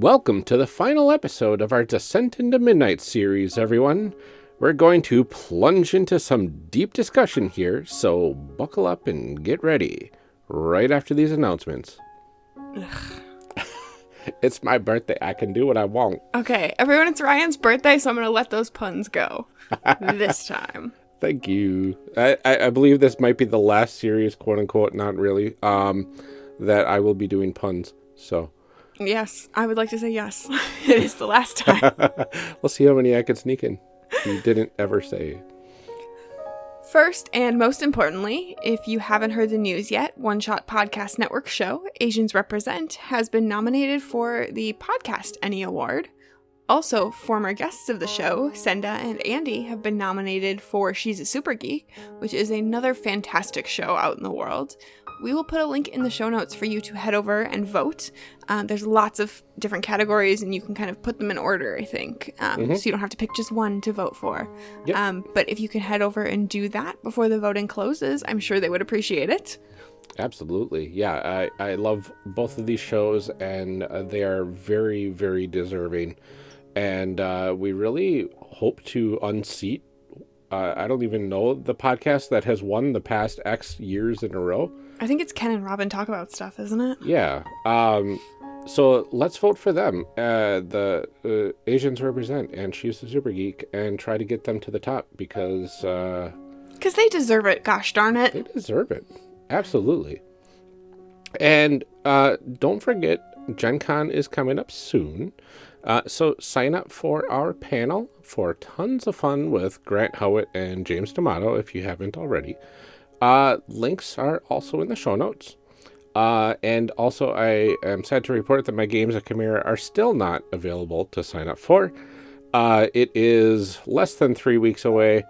Welcome to the final episode of our Descent into Midnight series, everyone. We're going to plunge into some deep discussion here, so buckle up and get ready right after these announcements. it's my birthday. I can do what I want. Okay, everyone, it's Ryan's birthday, so I'm going to let those puns go this time. Thank you. I, I, I, believe this might be the last series, quote unquote, not really, um, that I will be doing puns. So. Yes, I would like to say yes. it is the last time. we'll see how many I can sneak in. You didn't ever say. First, and most importantly, if you haven't heard the news yet, One Shot Podcast Network show, Asians Represent, has been nominated for the Podcast ENnie Award. Also, former guests of the show, Senda and Andy, have been nominated for She's a Super Geek, which is another fantastic show out in the world we will put a link in the show notes for you to head over and vote. Um, there's lots of different categories, and you can kind of put them in order, I think. Um, mm-hmm. So you don't have to pick just one to vote for. Yep. Um, but if you can head over and do that before the voting closes, I'm sure they would appreciate it. Absolutely. Yeah, I, I love both of these shows, and uh, they are very, very deserving. And uh, we really hope to unseat. Uh, I don't even know the podcast that has won the past X years in a row. I think it's Ken and Robin talk about stuff, isn't it? Yeah. Um, so let's vote for them. Uh, the uh, Asians represent, and she's a super geek, and try to get them to the top because. Because uh, they deserve it. Gosh darn it. They deserve it. Absolutely. And uh, don't forget, Gen Con is coming up soon. Uh, so sign up for our panel for tons of fun with Grant Howitt and James D'Amato if you haven't already. Uh, links are also in the show notes. Uh, and also, I am sad to report that my games at Chimera are still not available to sign up for. Uh, it is less than three weeks away,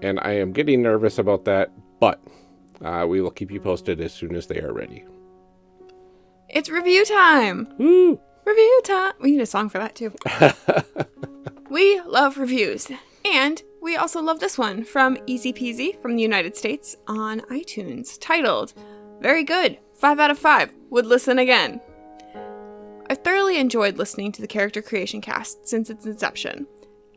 and I am getting nervous about that, but uh, we will keep you posted as soon as they are ready. It's review time! Woo! Review time! We need a song for that, too. we love reviews. And we also love this one from Easy Peasy from the United States on iTunes, titled Very Good, 5 out of 5, would listen again. I thoroughly enjoyed listening to the character creation cast since its inception.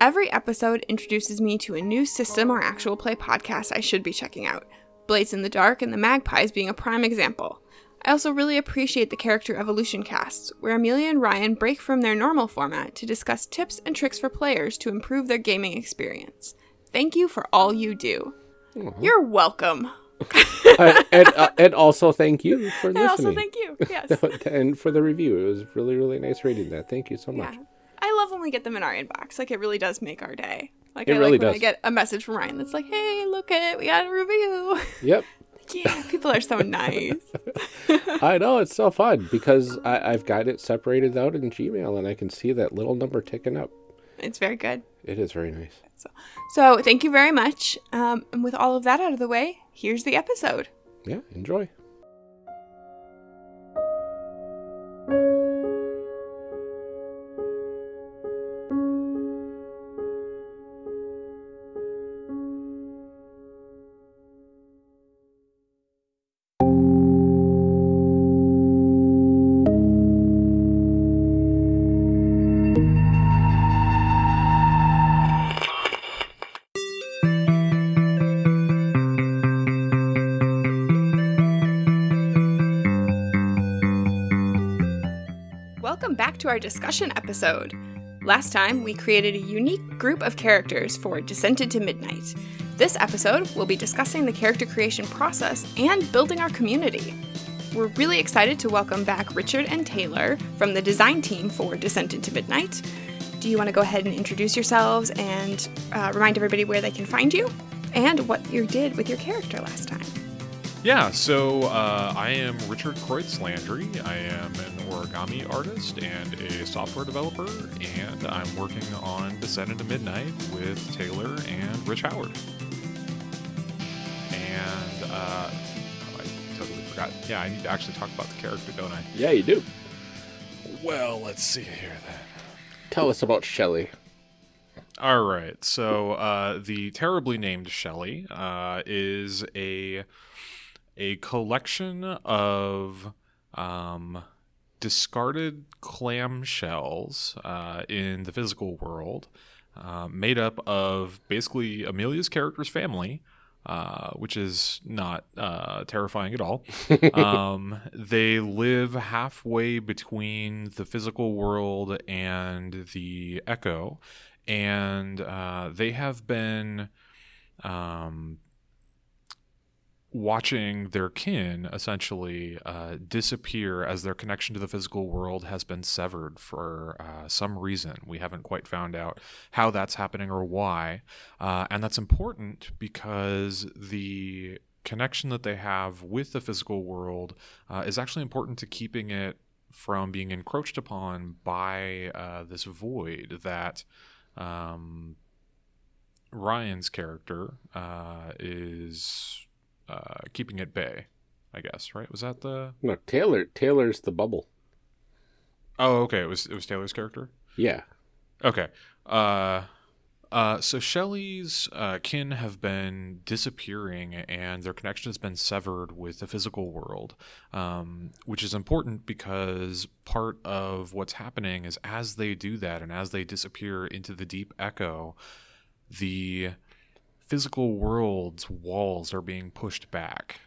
Every episode introduces me to a new system or actual play podcast I should be checking out, Blades in the Dark and the Magpies being a prime example. I also really appreciate the character evolution casts, where Amelia and Ryan break from their normal format to discuss tips and tricks for players to improve their gaming experience. Thank you for all you do. Mm-hmm. You're welcome. uh, and, uh, and also thank you for listening. And also thank you. Yes. and for the review. It was really, really nice reading that. Thank you so much. Yeah. I love when we get them in our inbox. Like it really does make our day. Like it I really like when. I get a message from Ryan that's like, "Hey, look at it. We got a review." Yep. Yeah, people are so nice. I know it's so fun because I, have got it separated out in Gmail, and I can see that little number ticking up. It's very good. It is very nice. So, so thank you very much. Um, and with all of that out of the way, here's the episode. Yeah, enjoy. Our discussion episode. Last time, we created a unique group of characters for Descent into Midnight. This episode, we'll be discussing the character creation process and building our community. We're really excited to welcome back Richard and Taylor from the design team for Descent into Midnight. Do you want to go ahead and introduce yourselves and uh, remind everybody where they can find you and what you did with your character last time? Yeah, so uh, I am Richard Kreutz Landry. I am an origami artist and a software developer, and I'm working on Descent into Midnight with Taylor and Rich Howard. And uh, I totally forgot. Yeah, I need to actually talk about the character, don't I? Yeah, you do. Well, let's see here then. Tell us about Shelly. All right. So uh, the terribly named Shelly uh, is a a collection of um, discarded clamshells uh, in the physical world, uh, made up of basically Amelia's character's family. Uh, which is not uh, terrifying at all. um, they live halfway between the physical world and the echo, and uh, they have been um, watching their kin essentially uh, disappear as their connection to the physical world has been severed for uh, some reason. We haven't quite found out how that's happening or why. Uh, and that's important because the connection that they have with the physical world uh, is actually important to keeping it from being encroached upon by uh, this void that. Um, Ryan's character uh, is uh, keeping at bay. I guess right. Was that the? No, Taylor. Taylor's the bubble. Oh, okay. It was it was Taylor's character. Yeah. Okay. Uh, uh, so Shelley's uh, kin have been disappearing, and their connection has been severed with the physical world, um, which is important because part of what's happening is as they do that, and as they disappear into the deep echo, the physical world's walls are being pushed back.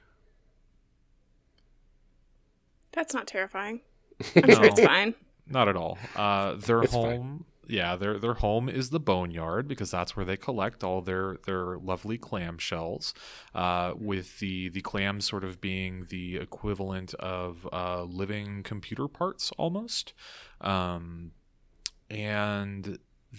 That's not terrifying. I'm sure it's fine. Not at all. Uh, their It's home, yeah, their their home is the boneyard because that's where they collect all their their lovely clam shells. Uh, with the the clams sort of being the equivalent of uh, living computer parts almost, um, and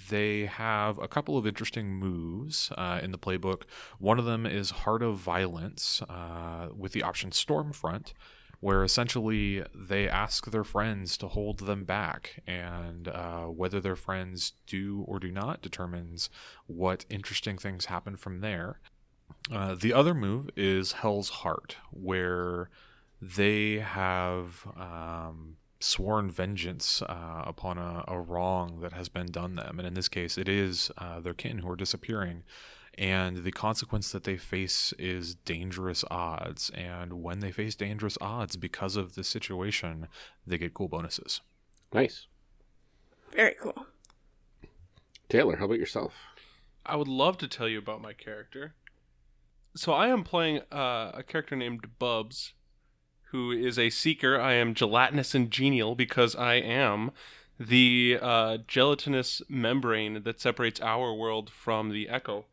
they have a couple of interesting moves uh, in the playbook. One of them is Heart of Violence uh, with the option Stormfront, where essentially they ask their friends to hold them back, and uh, whether their friends do or do not determines what interesting things happen from there. Uh, the other move is Hell's Heart, where they have um, sworn vengeance uh, upon a, a wrong that has been done them. And in this case, it is uh, their kin who are disappearing. And the consequence that they face is dangerous odds. And when they face dangerous odds because of the situation, they get cool bonuses. Nice. Very cool. Taylor, how about yourself? I would love to tell you about my character. So I am playing uh, a character named Bubs, who is a seeker. I am gelatinous and genial because I am the uh, gelatinous membrane that separates our world from the echo.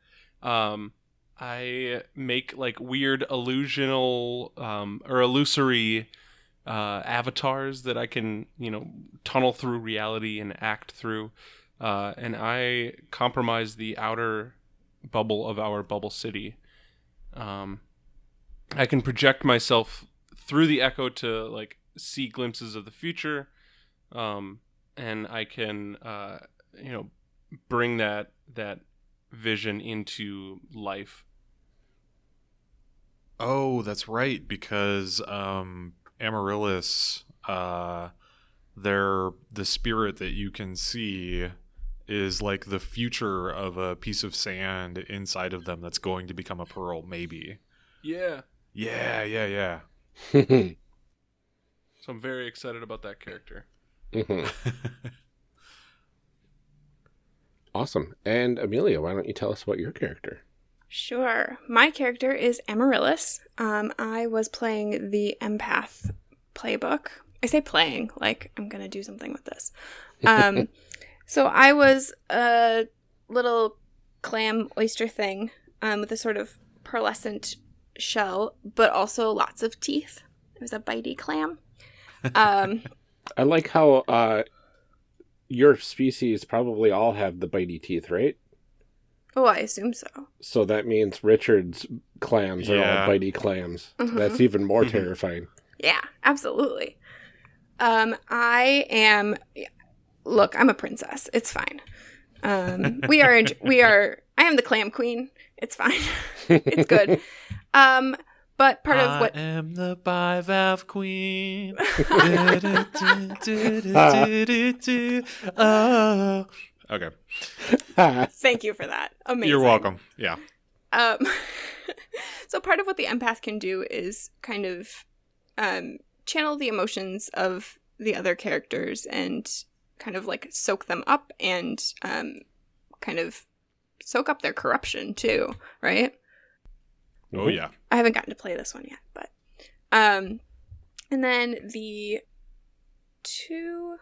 Um, I make like weird illusional um, or illusory uh, avatars that I can, you know, tunnel through reality and act through. Uh, and I compromise the outer bubble of our bubble city. Um, I can project myself through the echo to like see glimpses of the future, um, and I can, uh, you know, bring that that vision into life. Oh, that's right, because um, Amaryllis, uh, they're the spirit that you can see is like the future of a piece of sand inside of them that's going to become a pearl, maybe. Yeah. Yeah, yeah, yeah. So I'm very excited about that character. Mhm. awesome. And Amelia, why don't you tell us about your character? Sure. My character is Amaryllis. Um, I was playing the empath playbook. I say playing, like I'm gonna do something with this. Um, so I was a little clam oyster thing um, with a sort of pearlescent shell, but also lots of teeth. It was a bitey clam. Um, I like how uh, your species probably all have the bitey teeth, right? oh, I assume so. So that means Richard's clams are all bitey clams. Mhm. That's even more terrifying. Yeah, absolutely. Um, I am. Look, I'm a princess. It's fine. Um, we are. We are. I am the clam queen. It's fine. it's good. Um, but part of what I am the bivalve queen. oh. Okay. Thank you for that. Amazing. You're welcome. Yeah. Um, so part of what the empath can do is kind of um, channel the emotions of the other characters and kind of like soak them up and um, kind of soak up their corruption too, right? Oh yeah. I haven't gotten to play this one yet, but um and then the two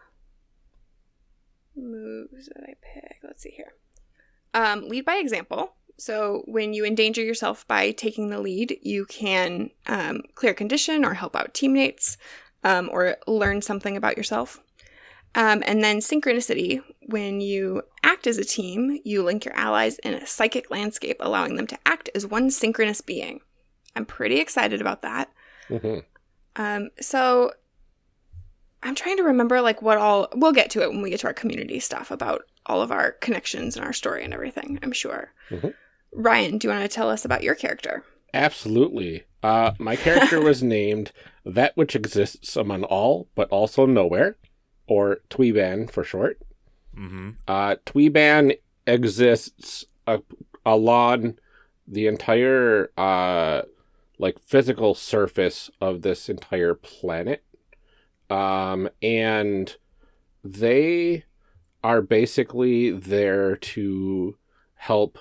moves that I pick, let's see here. Um lead by example. So when you endanger yourself by taking the lead, you can um, clear condition or help out teammates um, or learn something about yourself. Um, and then synchronicity, when you act as a team, you link your allies in a psychic landscape, allowing them to act as one synchronous being. I'm pretty excited about that. hmm Um, so I'm trying to remember like what all we'll get to it when we get to our community stuff about all of our connections and our story and everything, I'm sure. Mhm. Ryan, do you want to tell us about your character? Absolutely. Uh, my character was named That Which Exists Among All, but Also Nowhere, or Tweeban for short. Mm-hmm. Uh, Tweeban exists uh, along the entire uh, like physical surface of this entire planet, um, and they are basically there to help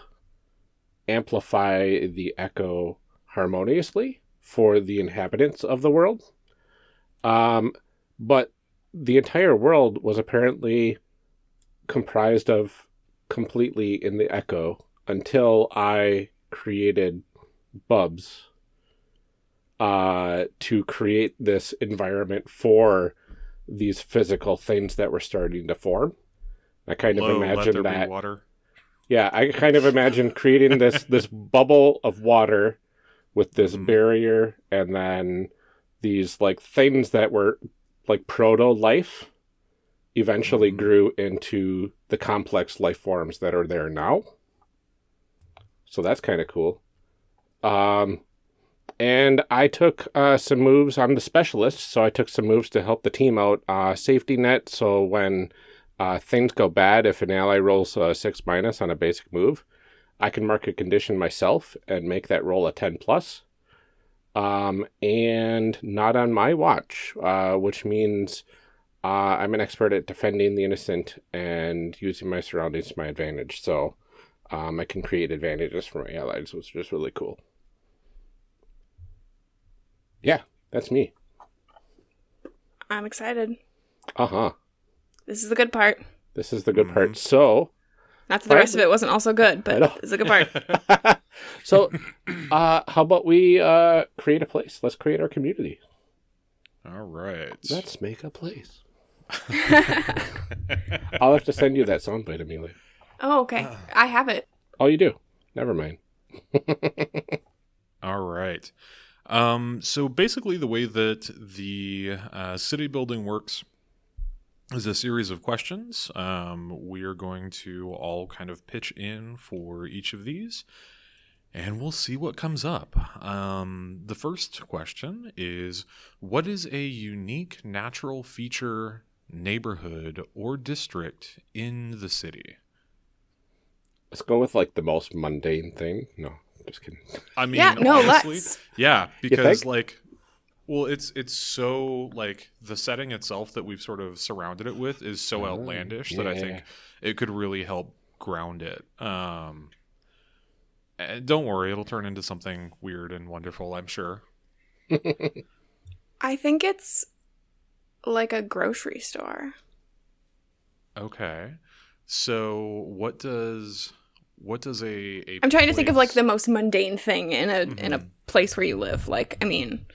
amplify the echo harmoniously for the inhabitants of the world. Um, but the entire world was apparently comprised of completely in the echo until I created Bubs uh, to create this environment for these physical things that were starting to form. I kind of Low, let imagine that water. yeah, I kind of imagine creating this this bubble of water with this Mhm. barrier and then these like things that were like proto life eventually Mhm. grew into the complex life forms that are there now. So that's kind of cool. Um and I took uh, some moves. I'm the specialist, so I took some moves to help the team out. Uh, safety net, so when uh, things go bad, if an ally rolls a six minus on a basic move, I can mark a condition myself and make that roll a ten plus. Um, and not on my watch, uh, which means uh, I'm an expert at defending the innocent and using my surroundings to my advantage. So um, I can create advantages for my allies, which is just really cool. Yeah, that's me. I'm excited. Uh huh. This is the good part. This is the good Mhm. part. So, Not that the rest of it wasn't also good, but it's a good part. so, uh, how about we uh, create a place? Let's create our community. All right. Let's make a place. I'll have to send you that soundbite, Amelia. oh, okay. I have it. Oh, you do? Never mind. All right. Um, so basically, the way that the uh, city building works is a series of questions. Um, we are going to all kind of pitch in for each of these, and we'll see what comes up. Um, the first question is What is a unique natural feature, neighborhood, or district in the city? Let's go with like the most mundane thing. No, just kidding. I mean, yeah, no, honestly, let's. Yeah, because like well, it's it's so like the setting itself that we've sort of surrounded it with is so Oh, outlandish that I think it could really help ground it. Um and don't worry, it'll turn into something weird and wonderful, I'm sure. I think it's like a grocery store. Okay. So what does what does a, a I'm trying to think of like the most mundane thing in a in a Mhm. place where you live. Like, I mean,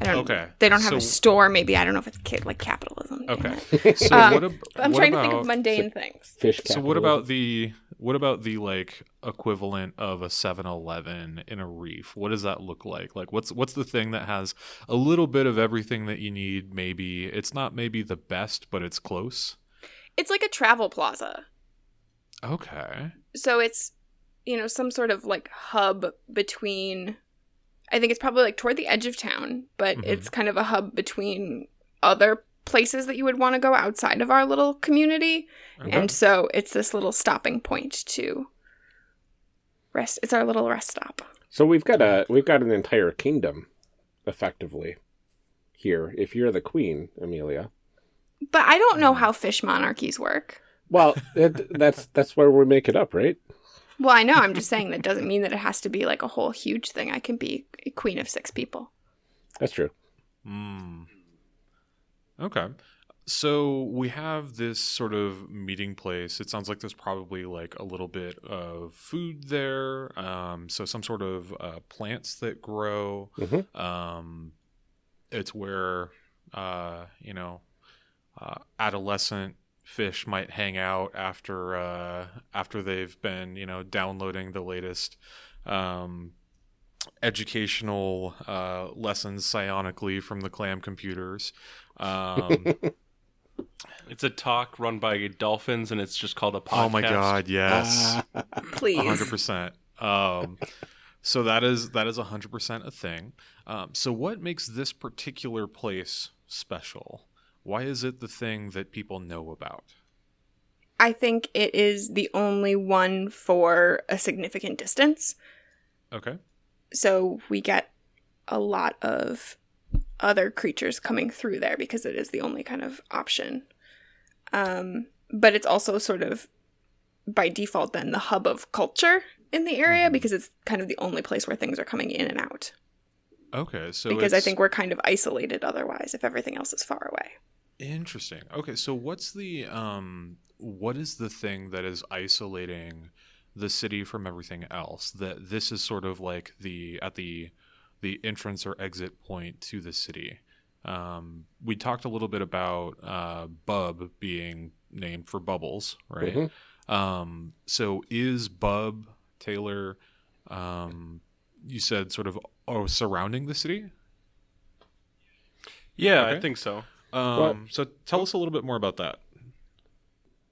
I don't. Okay. They don't have a store. Maybe I don't know if it's ca- like capitalism. Okay. So Um, what, ab- I'm what trying about, to think of mundane things. Fish. So what about the what about the like equivalent of a 7-Eleven in a reef? What does that look like? Like what's what's the thing that has a little bit of everything that you need maybe it's not maybe the best but it's close. It's like a travel plaza. Okay. So it's you know some sort of like hub between. I think it's probably like toward the edge of town, but Mhm. it's kind of a hub between other places that you would want to go outside of our little community. Okay. And so it's this little stopping point to rest. It's our little rest stop. So we've got a we've got an entire kingdom, effectively, here. If you're the queen, Amelia, But I don't know how fish monarchies work. Well, it, that's that's where we make it up, right? Well, I know. I'm just saying that doesn't mean that it has to be like a whole huge thing. I can be a queen of six people. That's true. Mm. Okay. So we have this sort of meeting place. It sounds like there's probably like a little bit of food there. Um, so some sort of uh, plants that grow. Mhm. Um, it's where uh, you know uh, adolescent fish might hang out after uh, after they've been you know downloading the latest um, educational uh, lessons psionically from the clam computers. Um, It's a talk run by dolphins, and it's just called a podcast. oh my god, yes, Please. hundred percent. Um, so that is that is hundred percent a thing. Um, so what makes this particular place special? Why is it the thing that people know about? I think it is the only one for a significant distance. Okay. So we get a lot of other creatures coming through there because it is the only kind of option. Um, but it's also sort of by default then the hub of culture in the area Mhm. because it's kind of the only place where things are coming in and out. Okay. So because I think we're kind of isolated otherwise if everything else is far away. Interesting. Okay, so what's the um what is the thing that is isolating the city from everything else? That this is sort of like the at the the entrance or exit point to the city. Um we talked a little bit about uh Bub being named for Bubbles, right? Mhm. Um so is Bub Taylor um you said sort of oh surrounding the city? Yeah, Okay. I think so. Um, so tell us a little bit more about that.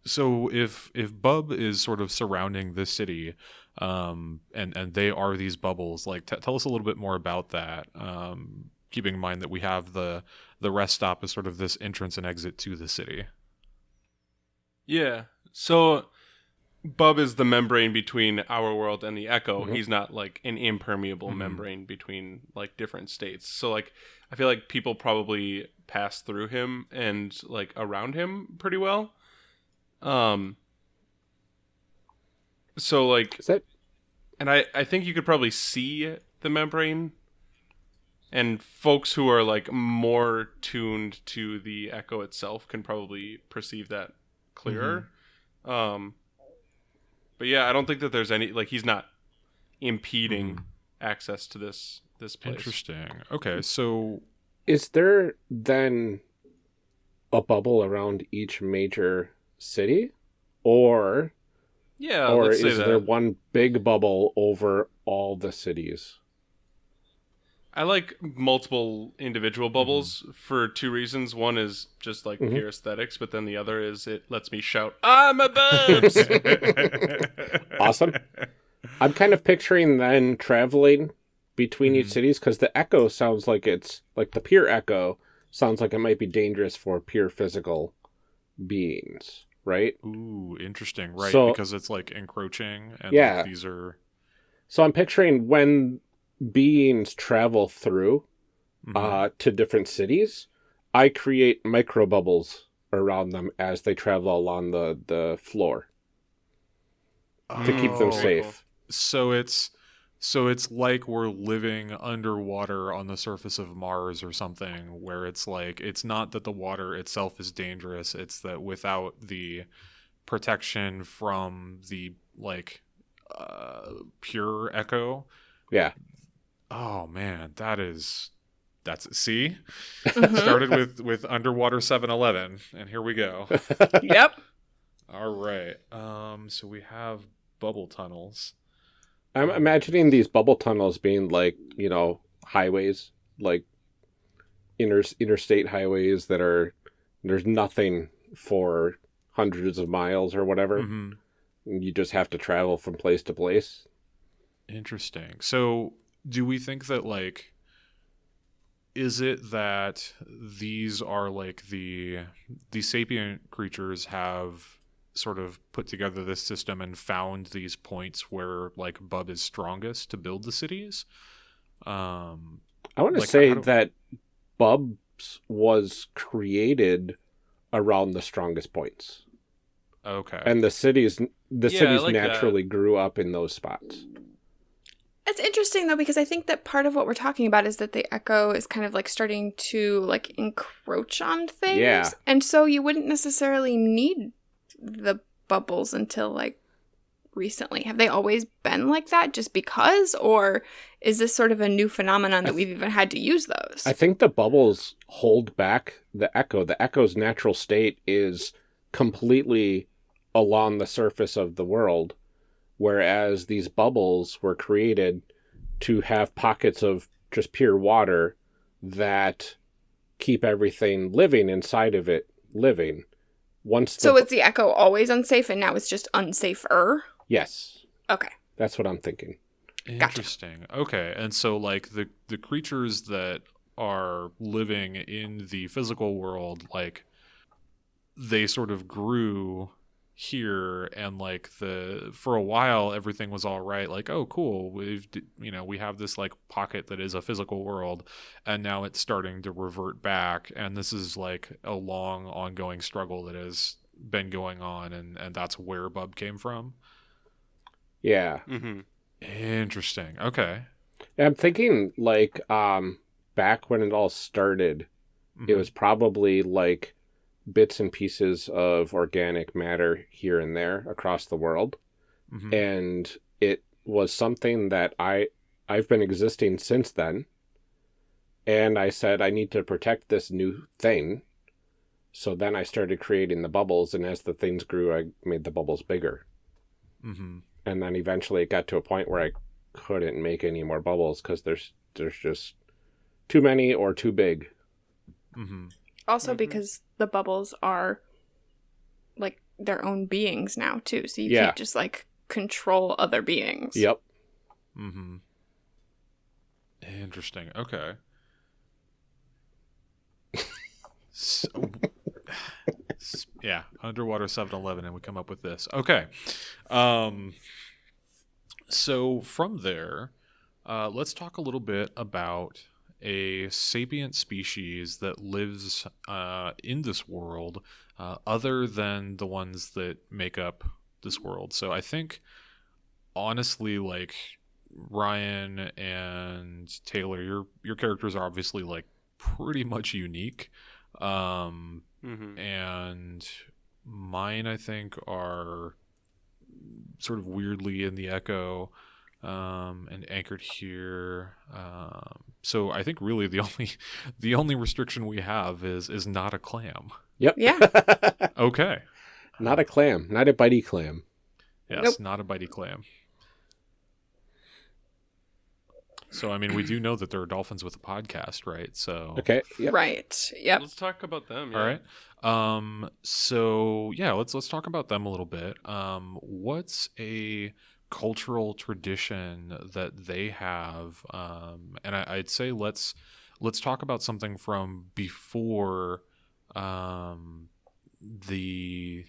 So if if Bub is sort of surrounding the city, um, and and they are these bubbles, like t- tell us a little bit more about that. Um, keeping in mind that we have the the rest stop as sort of this entrance and exit to the city. Yeah. So Bub is the membrane between our world and the Echo. Mhm. He's not like an impermeable Mhm. membrane between like different states. So like I feel like people probably pass through him and like around him pretty well. Um so like Is that and I, I think you could probably see the membrane and folks who are like more tuned to the echo itself can probably perceive that clearer um but yeah i don't think that there's any like he's not impeding Mhm. access to this this place Interesting. Okay, so is there then a bubble around each major city, or yeah or let's say is that there one big bubble over all the cities? i like multiple individual bubbles for two reasons one is just like Mhm. pure aesthetics but then the other is it lets me shout i'm a boobs Awesome. I'm kind of picturing then traveling between each Mhm. cities because the echo sounds like it's like the pure echo sounds like it might be dangerous for pure physical beings, right? Ooh, interesting. Right, So- because it's like encroaching and Yeah. like, these are So I'm picturing when beings travel through Mhm. uh, to different cities, I create micro bubbles around them as they travel along the, the floor to keep them Oh. safe. So it's so it's like we're living underwater on the surface of Mars or something where it's like it's not that the water itself is dangerous, it's that without the protection from the like uh pure echo. Yeah. Oh man, that is that's see? Mhm. Started with with underwater 7-Eleven and here we go. yep. All right. Um so we have bubble tunnels. I'm imagining these bubble tunnels being like, you know, highways, like inter interstate highways that are there's nothing for hundreds of miles or whatever. Mhm. You just have to travel from place to place. Interesting. So, do we think that like is it that these are like the the sapient creatures have sort of put together this system and found these points where like Bub is strongest to build the cities? Um I want to Like, say how do- that Bubs was created around the strongest points. Okay. And the cities the Yeah, cities like that. naturally grew up in those spots. It's interesting though because I think that part of what we're talking about is that the echo is kind of like starting to like encroach on things. Yeah. And so you wouldn't necessarily need the bubbles until like recently. Have they always been like that just because or is this sort of a new phenomenon that th- we've even had to use those? I think the bubbles hold back the echo. The echo's natural state is completely along the surface of the world, whereas these bubbles were created to have pockets of just pure water that keep everything living inside of it living. Once the, so it's the echo always unsafe and now it's just unsafer? yes, Okay. that's what I'm thinking. Interesting. Okay, and so like the the creatures that are living in the physical world, like they sort of grew here and like the for a while everything was all right like oh cool we've you know we have this like pocket that is a physical world and now it's starting to revert back and this is like a long ongoing struggle that has been going on and and that's where bub came from Yeah. Mm-hmm. interesting okay I'm thinking like um back when it all started, Mhm. it was probably like bits and pieces of organic matter here and there across the world Mhm. and it was something that I I've been existing since then and I said I need to protect this new thing so then I started creating the bubbles and as the things grew I made the bubbles bigger Mm -hmm. and then eventually it got to a point where I couldn't make any more bubbles cuz there's there's just too many or too big Mhm. Also Mhm. because the bubbles are like their own beings now too. So you Yeah. can't just like control other beings. yep Mm-hmm. Interesting. Okay. So, yeah, underwater 7-Eleven, and we come up with this. Okay. Um. So from there, uh, let's talk a little bit about a sapient species that lives uh, in this world, uh, other than the ones that make up this world. So I think, honestly, like Ryan and Taylor, your your characters are obviously like pretty much unique. Um, Mm-hmm. and mine I think are sort of weirdly in the echo um, and anchored here. Um, so I think really the only the only restriction we have is is not a clam. yep Yeah. Okay. not a clam not a bitey clam Yes, Nope. not a bitey clam. So I mean, we do know that there are dolphins with a podcast, right? So okay yep. Right. Yep. Let's talk about them. Yeah. All right. Um. So yeah, let's let's talk about them a little bit. Um. What's a cultural tradition that they have? Um. And I, I'd say let's let's talk about something from before, um, the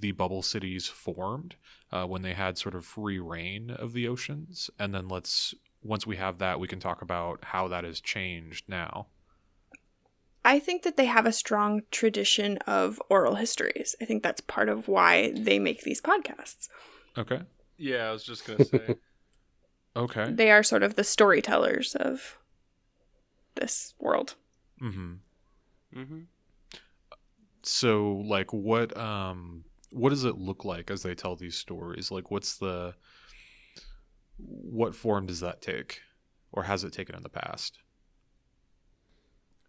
the bubble cities formed, uh, when they had sort of free reign of the oceans, and then let's once we have that, we can talk about how that has changed now. I think that they have a strong tradition of oral histories. I think that's part of why they make these podcasts. Okay. Yeah, I was just gonna say. Okay. They are sort of the storytellers of this world. Mm-hmm. mm-hmm. So, like, what um, what does it look like as they tell these stories? Like, what's the what form does that take, or has it taken in the past?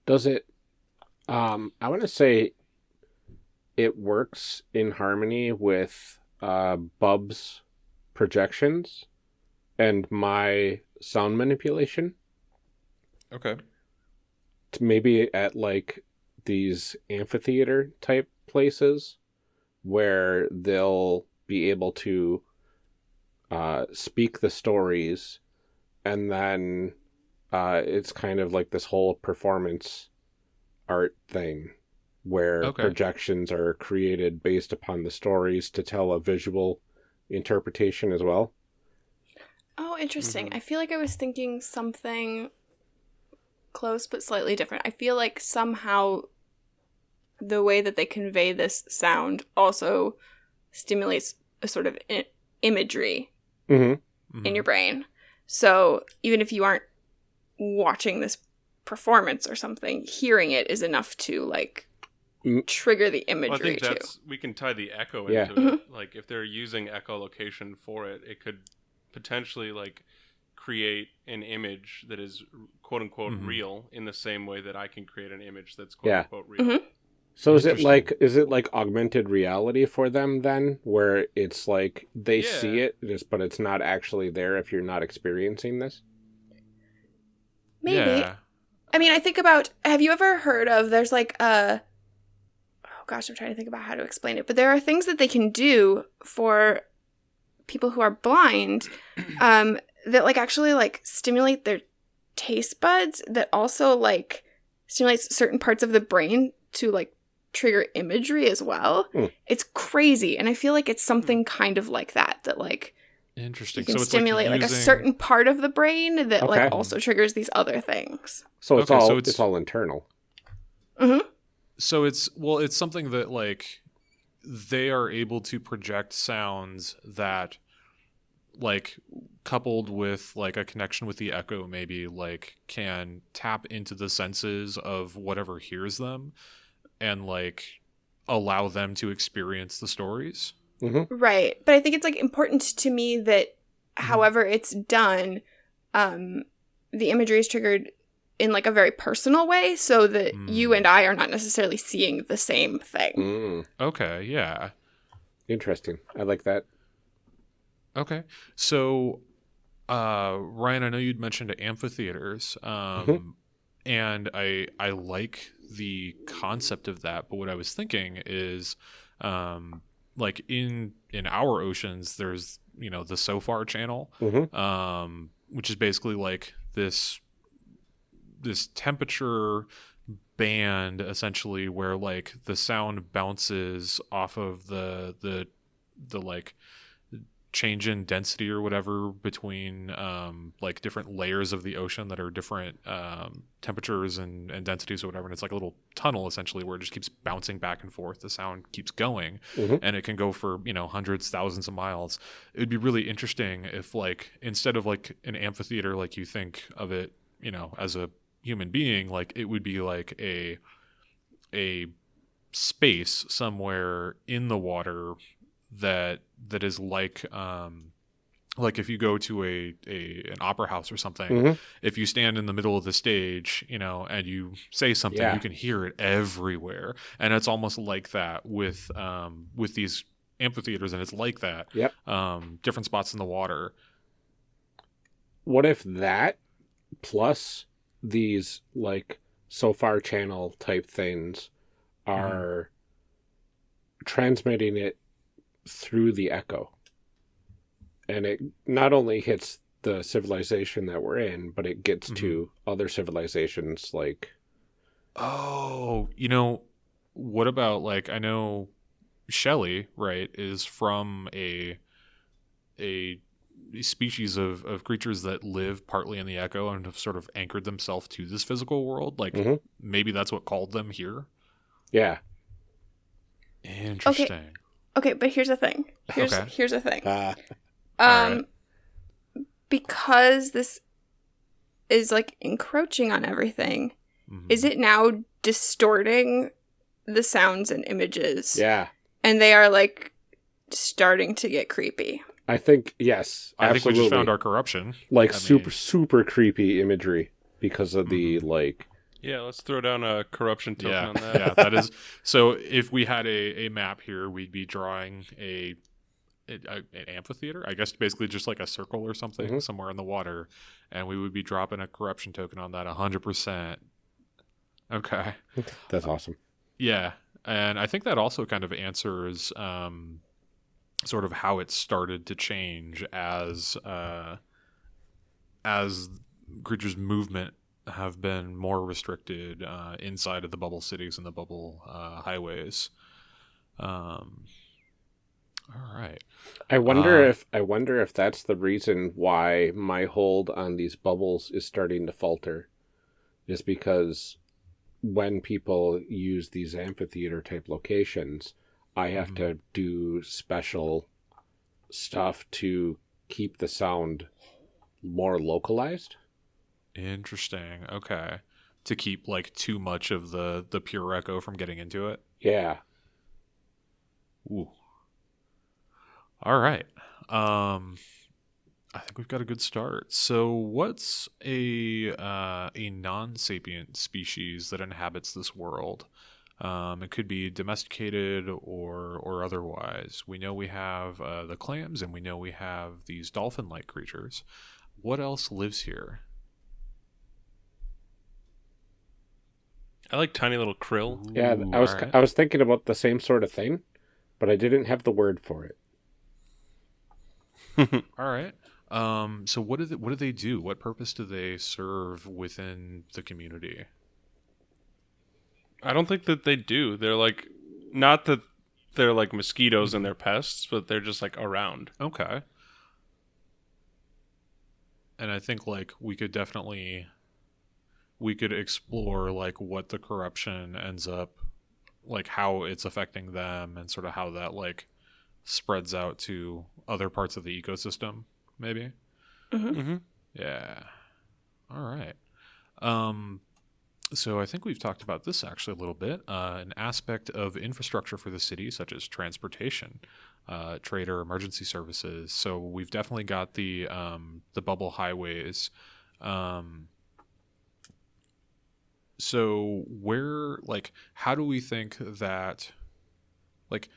does it um i want to say it works in harmony with uh bub's projections and my sound manipulation Okay. to maybe at like these amphitheater type places where they'll be able to uh, speak the stories and then uh, it's kind of like this whole performance art thing where Okay. projections are created based upon the stories to tell a visual interpretation as well Oh, interesting. Mhm. I feel like I was thinking something close but slightly different. I feel like somehow the way that they convey this sound also stimulates a sort of I- imagery hmm in your brain. So even if you aren't watching this performance or something, hearing it is enough to like Mm. Trigger the Well, I imagery think too. that's we can tie the echo Yeah. into it. Like if they're using echolocation for it, it could potentially like create an image that is quote unquote Mhm. real in the same way that I can create an image that's quote Yeah. unquote real. Mhm. So is it like is it like augmented reality for them then, where it's like they see it, just but it's not actually there if you're not experiencing this? Maybe. Yeah. I mean, I think about have you ever heard of there's like a gosh, I'm trying to think about how to explain it, but there are things that they can do for people who are blind um that like actually like stimulate their taste buds that also like stimulates certain parts of the brain to like trigger imagery as well. Hmm. It's crazy and I feel like it's something kind of like that that like Interesting. you can so it's stimulate like, like, a certain part of the brain that Okay. like also triggers these other things. So it's Okay, all so it's, it's- all internal. So it's well, it's something that like they are able to project sounds that like coupled with like a connection with the echo maybe like can tap into the senses of whatever hears them and like allow them to experience the stories. Right. But I think it's like important to me that however it's done, um, the imagery is triggered in like a very personal way so that you Mm. and I are not necessarily seeing the same thing. Mm, Okay, yeah. interesting. I like that. Okay. So, uh, Ryan, I know you'd mentioned amphitheaters, um, and I I like the concept of that. But what I was thinking is, um, like in in our oceans, there's you know the SOFAR channel, hmm um, which is basically like this this temperature band essentially where like the sound bounces off of the the the like change in density or whatever between um like different layers of the ocean that are different um temperatures and, and densities or whatever. And it's like a little tunnel essentially where it just keeps bouncing back and forth. The sound keeps going Mhm. and it can go for you know hundreds thousands of miles. It would be really interesting if like instead of like an amphitheater like you think of it you know as a human being like it would be like a a space somewhere in the water that that is like um like if you go to a, a an opera house or something Mhm. if you stand in the middle of the stage you know and you say something Yeah. you can hear it everywhere and it's almost like that with um with these amphitheaters and it's like that Yep. um different spots in the water What if that plus these like SOFAR channel type things are transmitting it through the echo? And it not only hits the civilization that we're in, but it gets mm-hmm. to other civilizations like Oh, you know, what about like I know Shelley, right, is from a a species of, of creatures that live partly in the echo and have sort of anchored themselves to this physical world. Like Mhm. maybe that's what called them here. yeah. Interesting. Okay, but here's the thing. Here's Okay. here's the thing. Uh, Um because this is like encroaching on everything, Mhm. is it now distorting the sounds and images? yeah. And they are like starting to get creepy. I think yes. I think absolutely. we just found our corruption. like I super mean- super creepy imagery because of the like Yeah, let's throw down a corruption token Yeah, on that. yeah, that is. So if we had a, a map here, we'd be drawing a, a, an amphitheater. I guess basically just like a circle or something Mhm. somewhere in the water, and we would be dropping a corruption token on that hundred percent. Okay. that's awesome. Yeah, and I think that also kind of answers um, sort of how it started to change as uh, as creatures' movement have been more restricted uh, inside of the bubble cities and the bubble uh, highways. Um, all right. I wonder Uh, if I wonder if that's the reason why my hold on these bubbles is starting to falter, is because when people use these amphitheater type locations, I have Mhm. to do special stuff to keep the sound more localized. Interesting. Okay. To keep like too much of the the pure echo from getting into it. Yeah. Ooh. All right. Um I think we've got a good start. So what's a uh, a non-sapient species that inhabits this world? Um, it could be domesticated or or otherwise. We know we have uh, the clams and we know we have these dolphin-like creatures. What else lives here? I like tiny little krill. Yeah, Ooh, I was alright. I was thinking about the same sort of thing, but I didn't have the word for it. All right. Um, so what do they, what do they do? What purpose do they serve within the community? I don't think that they do. They're like, not that they're like mosquitoes and they're pests, but they're just like around. Okay. And I think like we could definitely we could explore like what the corruption ends up like how it's affecting them and sort of how that like spreads out to other parts of the ecosystem maybe. Mm-hmm. Yeah. All right. Um, so I think we've talked about this actually a little bit. Uh, an aspect of infrastructure for the city, such as transportation, uh, trade or emergency services. So we've definitely got the um, the bubble highways. Um, so where, like, how do we think that, like,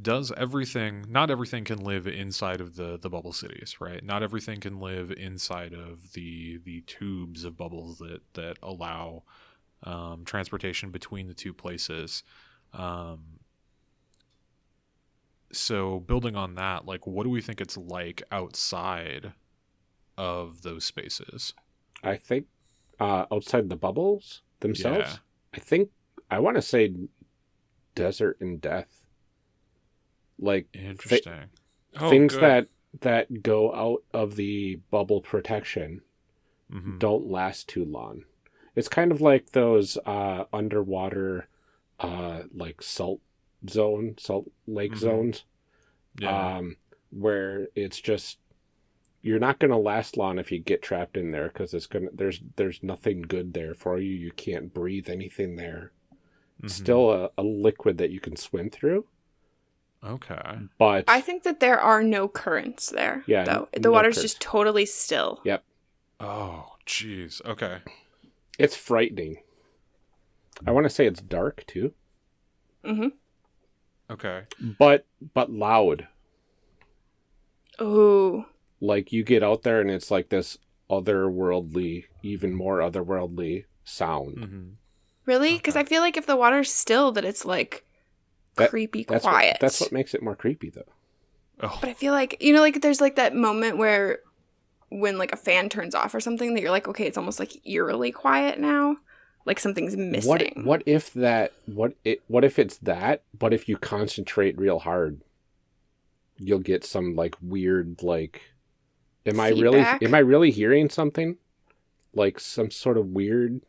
does everything not everything can live inside of the the bubble cities right not everything can live inside of the the tubes of bubbles that that allow um, transportation between the two places um, so building on that like what do we think it's like outside of those spaces I think uh, outside the bubbles themselves, Yeah. I think I want to say desert and death. Like interesting Oh, things good. that that go out of the bubble protection Mhm. don't last too long. It's kind of like those uh, underwater, uh, like salt zone, salt lake Mhm. zones, yeah um, where it's just you're not going to last long if you get trapped in there because it's gonna there's there's nothing good there for you. You can't breathe anything there. Mhm. Still a, a liquid that you can swim through, okay but I think that there are no currents there. Yeah, though the no water's currents. just totally still. Yep. oh jeez okay it's frightening. I want to say it's dark too, Mm-hmm. okay but but loud. Ooh. like you get out there and it's like this otherworldly, even more otherworldly sound. hmm Really? Because Okay. I feel like if the water's still, that it's like That- creepy That's quiet. what that's what makes it more creepy though. oh But I feel like you know, like there's like that moment where when like a fan turns off or something, that you're like, okay, it's almost like eerily quiet now, like something's missing. What what if that what it what if it's that, but if you concentrate real hard, you'll get some like weird like am I really am I really hearing something? Like some sort of weird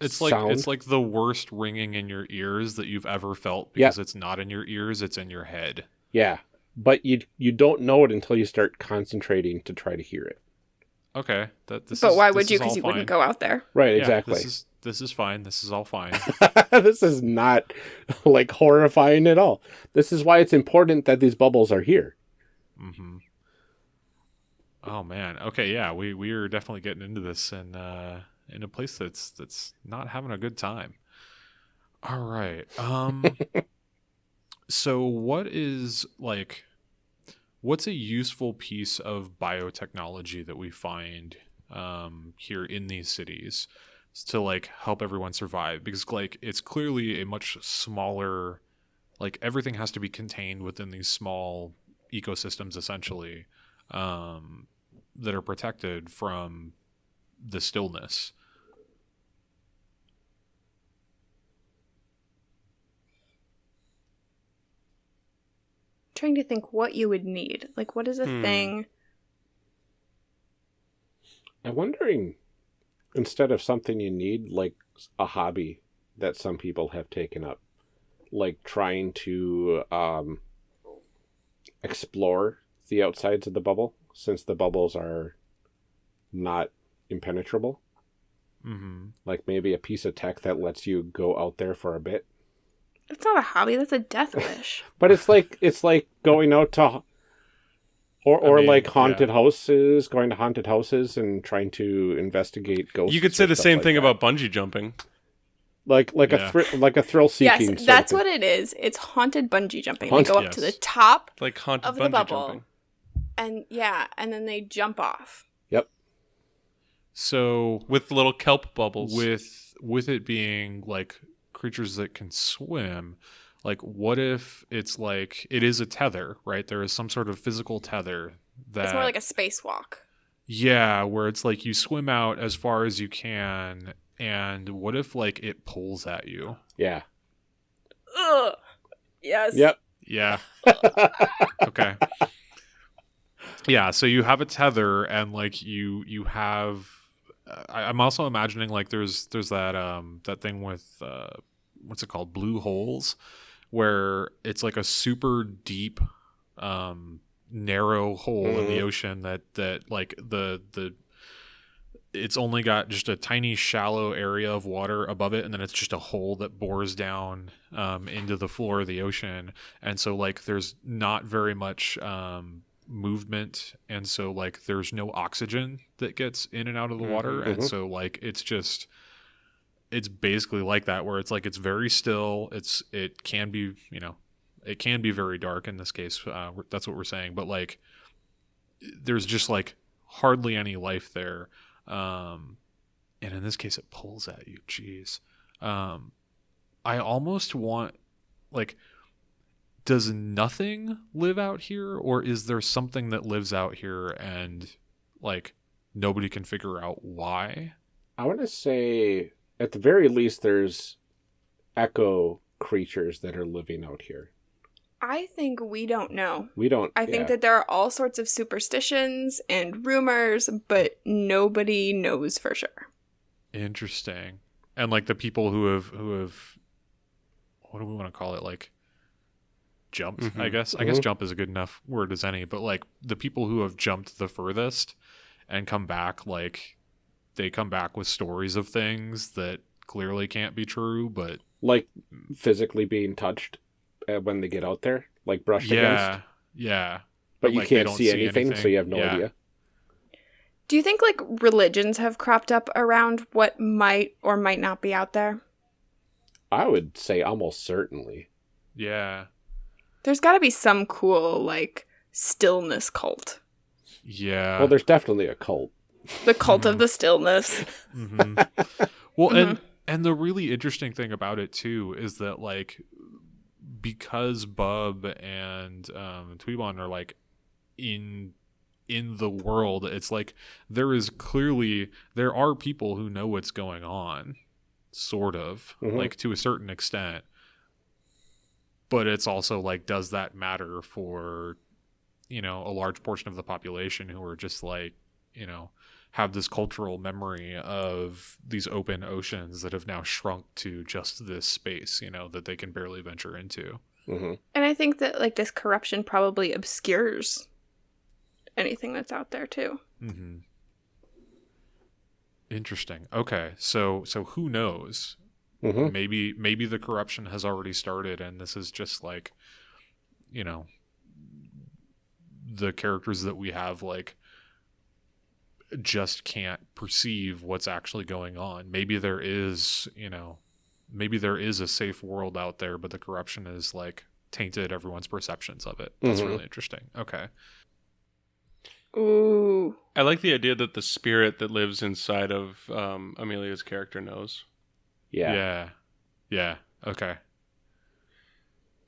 It's like sound? it's like the worst ringing in your ears that you've ever felt Yeah. because it's not in your ears, it's in your head. Yeah. But you you don't know it until you start concentrating to try to hear it. Okay, that this but is, why this would you? Because you wouldn't go out there. Right, Yeah, exactly. This is this is fine. This is all fine. this is not like horrifying at all. This is why it's important that these bubbles are here. hmm Oh man. Okay, yeah, we we are definitely getting into this and uh in a place that's that's not having a good time. All right. Um so what is like what's a useful piece of biotechnology that we find um here in these cities to like help everyone survive because like it's clearly a much smaller like everything has to be contained within these small ecosystems essentially um, that are protected from the stillness. Trying to think what you would need. Like, what is a Hmm. thing? I'm wondering instead of something you need, like a hobby that some people have taken up, like trying to um, explore the outsides of the bubble, since the bubbles are not impenetrable. Mm-hmm. Like maybe a piece of tech that lets you go out there for a bit. That's not a hobby. That's a death wish. But it's like it's like going out to or or mean, like haunted houses, going to haunted houses and trying to investigate ghosts. You could say the same like thing that. about bungee jumping. like like Yeah. a thr- like a thrill seeking. yes, that's what it is. It's haunted bungee jumping. Haunted- they go up to the top, Like haunted Of the bungee bubble. jumping. and yeah, and then they jump off. Yep. So With little kelp bubbles. with with it being like creatures that can swim, like what if it's like it is a tether, right? There is some sort of physical tether that It's more like a spacewalk. Yeah, where it's like you swim out as far as you can, and what if like it pulls at you? Yeah. Ugh. Yes. Yep. Yeah. okay. Yeah, so you have a tether, and like you you have. I, I'm also imagining like there's there's that um that thing with uh what's it called blue holes, where it's like a super deep um narrow hole in the Mhm. ocean that that like the the it's only got just a tiny shallow area of water above it and then it's just a hole that bores down um, into the floor of the ocean and so like there's not very much um, movement and so like there's no oxygen that gets in and out of the water Mhm, and so like it's just it's basically like that where it's like it's very still it's it can be you know it can be very dark in this case uh, that's what we're saying but like there's just like hardly any life there um and in this case it pulls at you jeez. Um i almost want like does nothing live out here or is there something that lives out here and like nobody can figure out why I want to say, at the very least, there's echo creatures that are living out here. I think we don't know. We don't. I think yeah. that there are all sorts of superstitions and rumors, but nobody knows for sure. interesting and like the people who have who have what do we want to call it like jumped i Mhm. guess i guess Mhm. jump is a good enough word as any but like the people who have jumped the furthest and come back like they come back with stories of things that clearly can't be true but like physically being touched uh, when they get out there, like brushed yeah against, yeah but but, you like, can't see, see anything, so you have no Yeah. idea. Do you think like religions have cropped up around what might or might not be out there? I would say almost certainly. yeah There's got to be some cool like stillness cult. yeah well, there's definitely a cult. The cult of Mhm. the stillness. hmm well, and and the really interesting thing about it too is that like because Bub and um, Tweebon are like in in the world, it's like there is clearly there are people who know what's going on, sort of Mhm. like to a certain extent. But it's also like, does that matter for you know a large portion of the population who are just like you know have this cultural memory of these open oceans that have now shrunk to just this space, you know, that they can barely venture into. hmm And I think that like this corruption probably obscures anything that's out there too. hmm Interesting. Okay, so so who knows? Hmm Maybe maybe the corruption has already started, and this is just like, you know, the characters that we have like just can't perceive what's actually going on. Maybe there is, you know, maybe there is a safe world out there, but the corruption is like tainted everyone's perceptions of it. That's Mhm. really interesting. Okay. Ooh. I like the idea that the spirit that lives inside of um, Amelia's character knows. Yeah. Yeah. Yeah. Okay.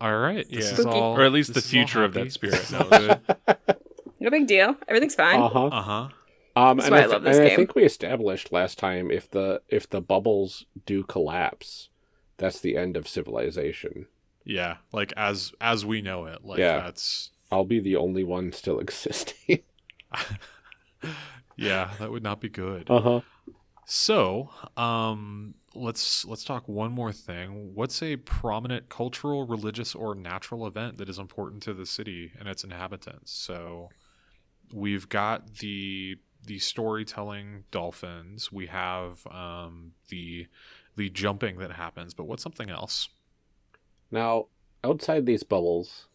All right. This Yeah. is Spooky. all, Or at least the this is all future of that spirit This is all knows. good. No big deal. Everything's fine. Uh huh. Uh huh. Um, That's and why I, I love this and I think we established last time if the if the bubbles do collapse, that's the end of civilization. Yeah. Like as as we know it. Like Yeah. that's I'll be the only one still existing. yeah. That would not be good. uh huh. So, um, let's let's talk one more thing. What's a prominent cultural, religious, or natural event that is important to the city and its inhabitants? So, we've got the the storytelling dolphins. We have um, the the jumping that happens. But what's something else? Now, outside these bubbles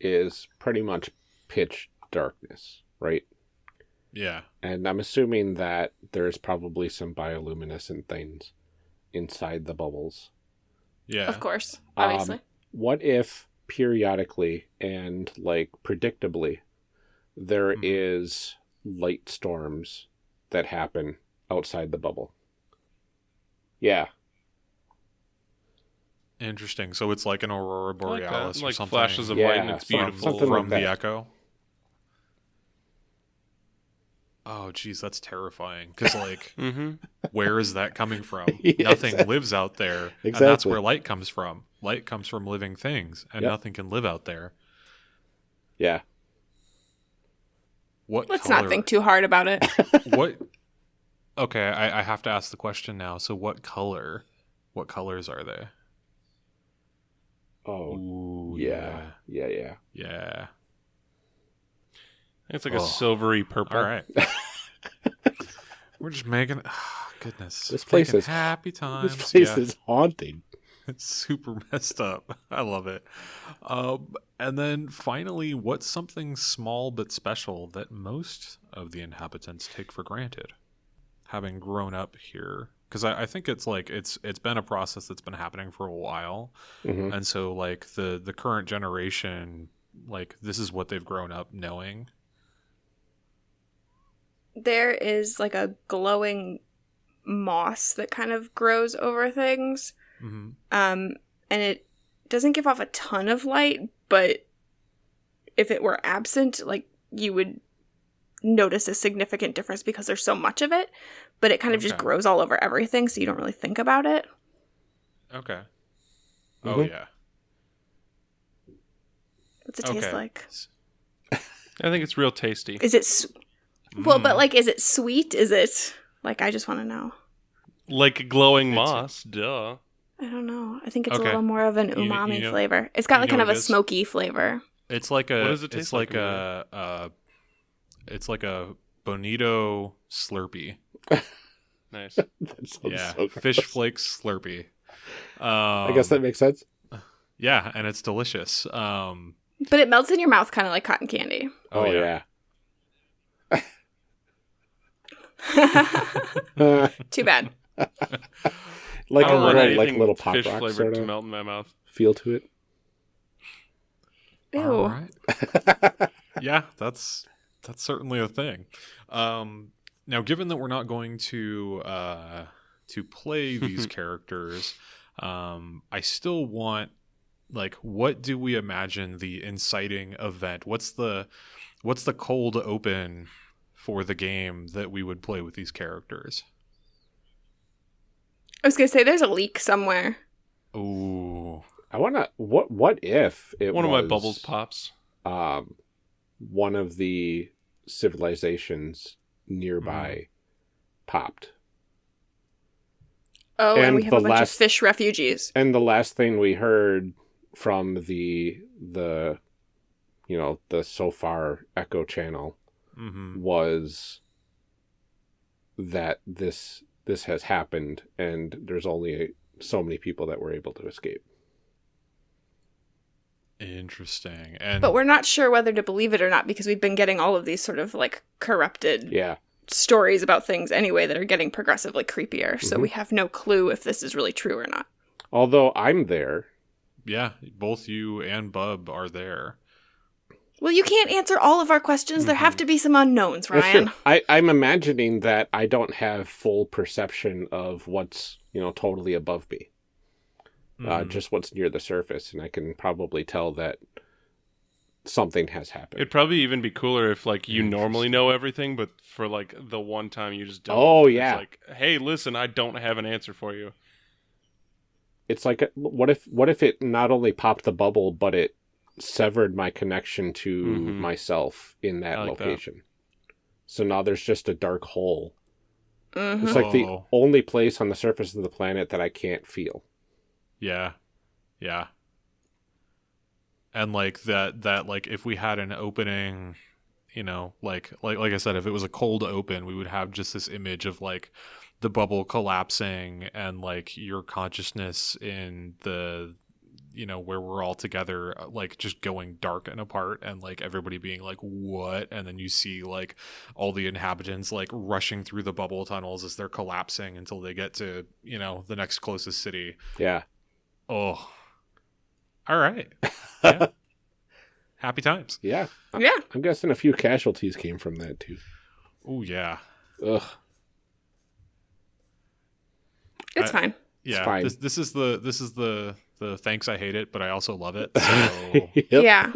is pretty much pitch darkness, right? Yeah. And I'm assuming that there's probably some bioluminescent things inside the bubbles. Yeah. Of course, Um, obviously. What if periodically and like predictably there is Mhm. light storms that happen outside the bubble? Yeah, Interesting. So it's like an aurora I like borealis that. or Like something. flashes of Yeah, light and it's beautiful. something from like the echo. Oh, geez, that's terrifying. Because, like, mm-hmm. where is that coming from? Yeah, Nothing exactly. lives out there. And that's where light comes from. Light comes from living things, and Yep. nothing can live out there. yeah. What Let's color, not think too hard about it. What? Okay, I, I have to ask the question now. So, what color? What colors are they? Oh, Ooh, yeah. Yeah, yeah. Yeah. It's like a Oh. silvery purple. All right. We're just making. ah, goodness. This place Making is- happy times. This place Yeah. is haunting. It's super messed up. I love it. Um, and then finally, what's something small but special that most of the inhabitants take for granted, having grown up here? Because I, I think it's like it's it's been a process that's been happening for a while, hmm and so like the the current generation, like this is what they've grown up knowing. There is like a glowing moss that kind of grows over things. hmm Um, and it doesn't give off a ton of light, but if it were absent, like you would notice a significant difference because there's so much of it, but it kind of just grows all over everything, so you don't really think about it. Okay. Oh Mhm. yeah. What's it taste like? I think it's real tasty. Is it s- well, but Mm. like, is it sweet? Is it like? I just want to know. Like glowing It's- moss. Duh. I don't know. I think it's Okay. a little more of an umami you know- flavor. It's got like kind of a it is? smoky flavor. It's like a. What does it it's taste like, like, a. Uh, it's like a bonito Slurpee. Nice. That sounds yeah, so fish flakes Slurpee. Um, I guess that makes sense. Yeah, and it's delicious. Um, But it melts in your mouth kind of like cotton candy. oh, yeah. Uh, Too bad. like a don't little, anything like little pop fish rock flavored sort to melt in my mouth. feel to it. Ew. All right. yeah, that's that's certainly a thing. Um, now, given that we're not going to uh, to play these characters, um, I still want like what do we imagine the inciting event? What's the what's the cold open for the game that we would play with these characters? I was gonna say there's a leak somewhere. Ooh, I want to. What? What if it One of my bubbles pops. Um, one of the civilizations nearby popped, Oh, and, And we have the a bunch last- of fish refugees. and the last thing we heard from the the, you know, the SOFAR echo channel hmm was that this this has happened and there's only so many people that were able to escape. interesting. And But we're not sure whether to believe it or not because we've been getting all of these sort of like corrupted Yeah. stories about things anyway that are getting progressively creepier. So Mhm. we have no clue if this is really true or not. Although I'm there. yeah, both you and Bub are there. Well, you can't answer all of our questions. There have Mhm. to be some unknowns, That's Ryan. true. I, I'm imagining that I don't have full perception of what's, you know, totally above me. Uh, Mhm. just what's near the surface, and I can probably tell that something has happened. It'd probably even be cooler if like you normally know everything, but for like the one time you just don't. Oh, It's yeah. like, hey, listen, I don't have an answer for you. it's like, what if, what if it not only popped the bubble, but it severed my connection to Mhm. myself in that I like that. location? So now there's just a dark hole Mhm. It's like the Oh. only place on the surface of the planet that I can't feel. Yeah. Yeah. And like that that like if we had an opening, you know, like like like I said, if it was a cold open, we would have just this image of like the bubble collapsing and like your consciousness in the you know where we're all together uh, like just going dark and apart and like everybody being like what and then you see like all the inhabitants like rushing through the bubble tunnels as they're collapsing until they get to you know the next closest city Yeah. Oh. All right. Yeah. Happy times. Yeah. Yeah. I'm guessing a few casualties came from that too. Oh yeah. Ugh. It's I- fine. Yeah. fine. This this is the this is the the thanks I hate it, but I also love it. So Yep. Yeah.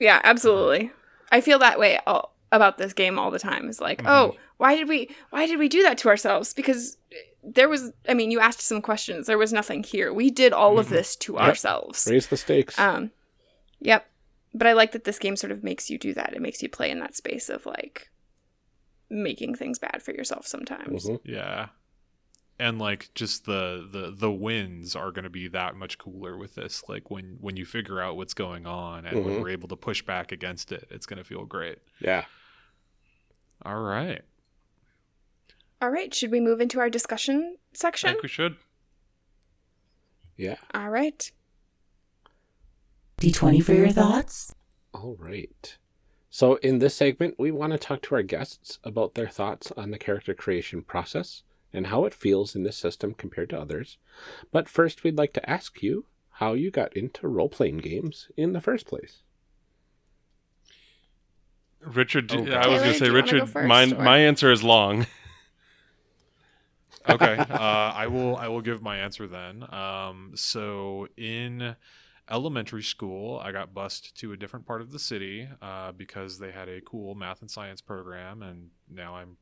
Yeah, absolutely. I feel that way all, about this game all the time. It's like, Mhm. oh, why did we why did we do that to ourselves? Because there was I mean, you asked some questions. There was nothing here. We did all of Mhm. this to Yep. ourselves. Raise the stakes. Um Yep. But I like that this game sort of makes you do that. It makes you play in that space of like making things bad for yourself sometimes. Mhm. yeah. And like just the the the wins are going to be that much cooler with this. Like when when you figure out what's going on and when Mhm. we're able to push back against it, it's going to feel great. Yeah. All right. All right, should we move into our discussion section? I think we should. Yeah. All right. D20 for your thoughts? All right. So, in this segment, we want to talk to our guests about their thoughts on the character creation process and how it feels in this system compared to others. But first, we'd like to ask you how you got into role playing games in the first place. Richard, do- Oh, I was going to say, you wanna go Richard, first, mine, or- my answer is long. okay uh, i will i will give my answer then um, so in elementary school i got bused to a different part of the city uh, because they had a cool math and science program and now i'm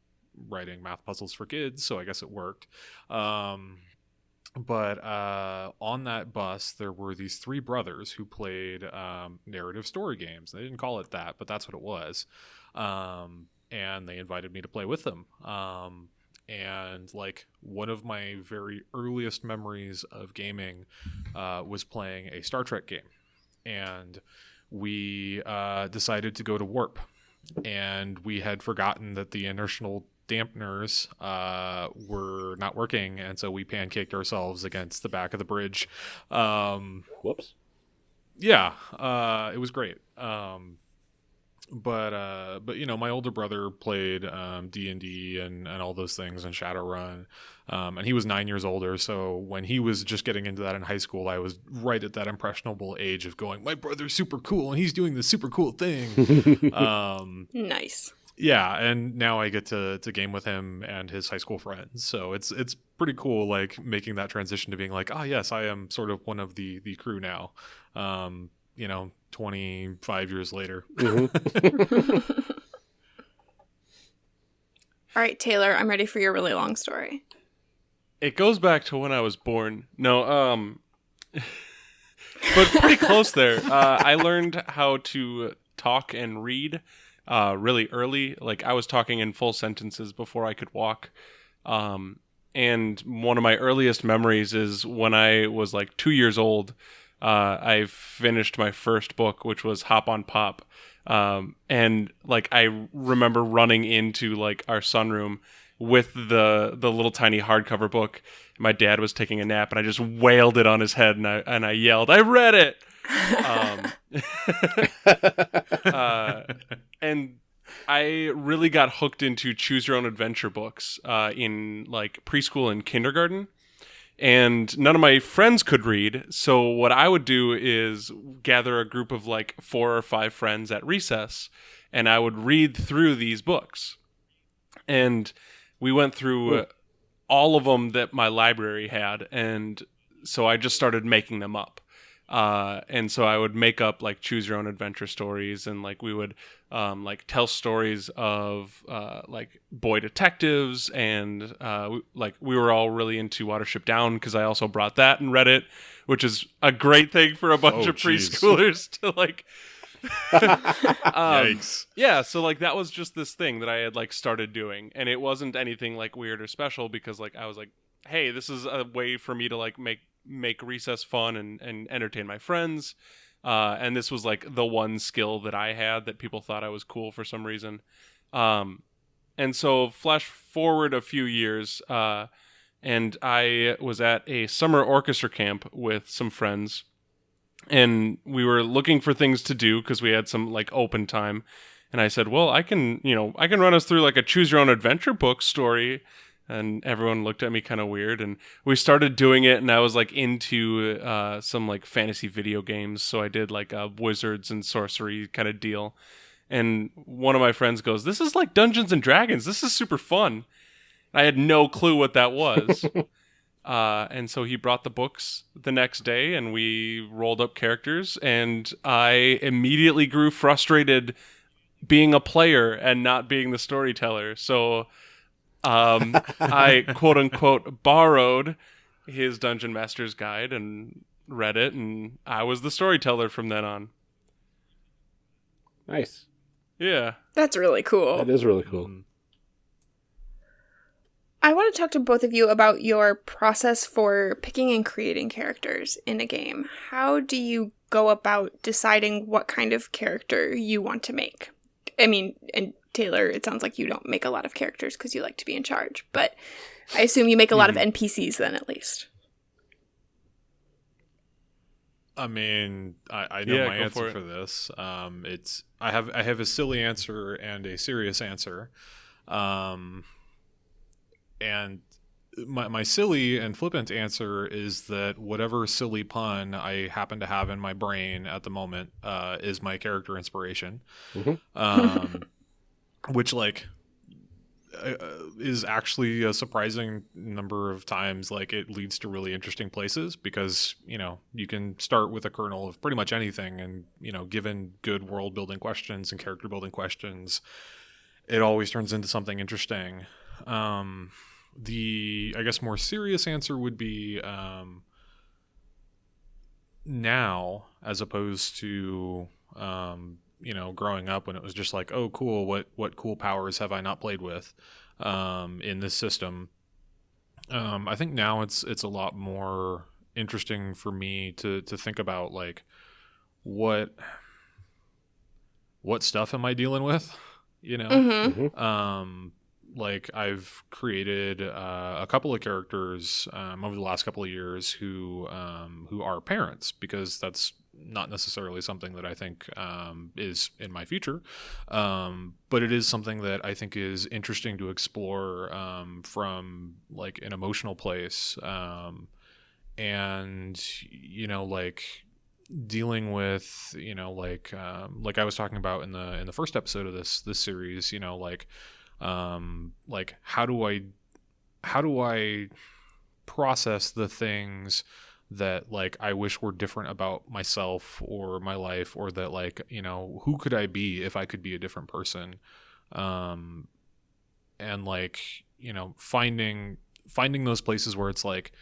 writing math puzzles for kids so i guess it worked. Um, but uh, on that bus there were these three brothers who played um, narrative story games. They didn't call it that but that's what it was. Um, and they invited me to play with them. Um, and like one of my very earliest memories of gaming uh, was playing a Star Trek game, and we uh, decided to go to warp, and we had forgotten that the inertial dampeners uh, were not working, and so we pancaked ourselves against the back of the bridge. Um, Whoops. yeah, uh, it was great. Um, but uh, but you know, my older brother played um, D and D and and all those things and Shadowrun, um, and he was nine years older. So when he was just getting into that in high school, I was right at that impressionable age of going, my brother's super cool and he's doing this super cool thing. um, Nice. Yeah, and now I get to to game with him and his high school friends. So it's it's pretty cool, like making that transition to being like, ah, yes, I am sort of one of the the crew now. Um, you know, twenty five years later. Mhm. All right, Taylor, I'm ready for your really long story. It goes back to when I was born. No, um, but pretty close there. Uh, I learned how to talk and read uh, really early. Like I was talking in full sentences before I could walk. Um, and one of my earliest memories is when I was like two years old. Uh, I finished my first book, which was Hop on Pop. Um, and like I remember running into like our sunroom with the the little tiny hardcover book. My dad was taking a nap, and I just wailed it on his head, and I and I yelled, "I read it!" Um, uh, and I really got hooked into choose your own adventure books uh, in like preschool and kindergarten. And none of my friends could read. So, what I would do is gather a group of like four or five friends at recess, and I would read through these books. And we went through all of them that my library had. And so I just started making them up. Uh, and so I would make up like choose your own adventure stories, and like we would um, like tell stories of uh, like boy detectives, and uh, we, like we were all really into Watership Down because I also brought that and read it, which is a great thing for a bunch Oh, of jeez. preschoolers to like Um, Yikes. yeah so like that was just this thing that i had like started doing and it wasn't anything like weird or special because like i was like hey this is a way for me to like make make recess fun and and entertain my friends uh and this was like the one skill that i had that people thought i was cool for some reason um and so flash forward a few years uh and i was at a summer orchestra camp with some friends and we were looking for things to do because we had some like open time. And i said well i can you know i can run us through like a choose your own adventure book story. And everyone looked at me kind of weird and we started doing it and i was like into uh, some like fantasy video games. So i did like a wizards and sorcery kind of deal. And one of my friends goes this is like dungeons and dragons. This is super fun. I had no clue what that was uh, and so he brought the books the next day and we rolled up characters and i immediately grew frustrated being a player and not being the storyteller so um, i quote unquote borrowed his dungeon master's guide and read it and i was the storyteller from then on Nice. yeah That's really cool. That is really cool. Mm. I want to talk to both of you about your process for picking and creating characters in a game. How do you go about deciding what kind of character you want to make? I mean, and Taylor, it sounds like you don't make a lot of characters because you like to be in charge, but I assume you make a lot of NPCs then, at least. I mean, I, I know Yeah, my answer for for, this. Um, it's I have I have a silly answer and a serious answer, um, and my my silly and flippant answer is that whatever silly pun I happen to have in my brain at the moment uh, is my character inspiration, Mhm. um, which like uh, is actually a surprising number of times like it leads to really interesting places because you know you can start with a kernel of pretty much anything and you know given good world building questions and character building questions it always turns into something interesting um the i guess more serious answer would be um now as opposed to um you know growing up when it was just like oh cool what what cool powers have i not played with um in this system um i think now it's it's a lot more interesting for me to to think about like what what stuff am i dealing with you know Mm-hmm. Mhm. um like i've created uh, a couple of characters um, over the last couple of years who um, who are parents because that's not necessarily something that i think um, is in my future. Um, but it is something that i think is interesting to explore um, from like an emotional place um, and you know like dealing with you know like um, like I was talking about in the in the first episode of this this series you know like um like how do I how do I process the things that like I wish were different about myself or my life or that like you know who could I be if I could be a different person um and like you know finding finding those places where it's like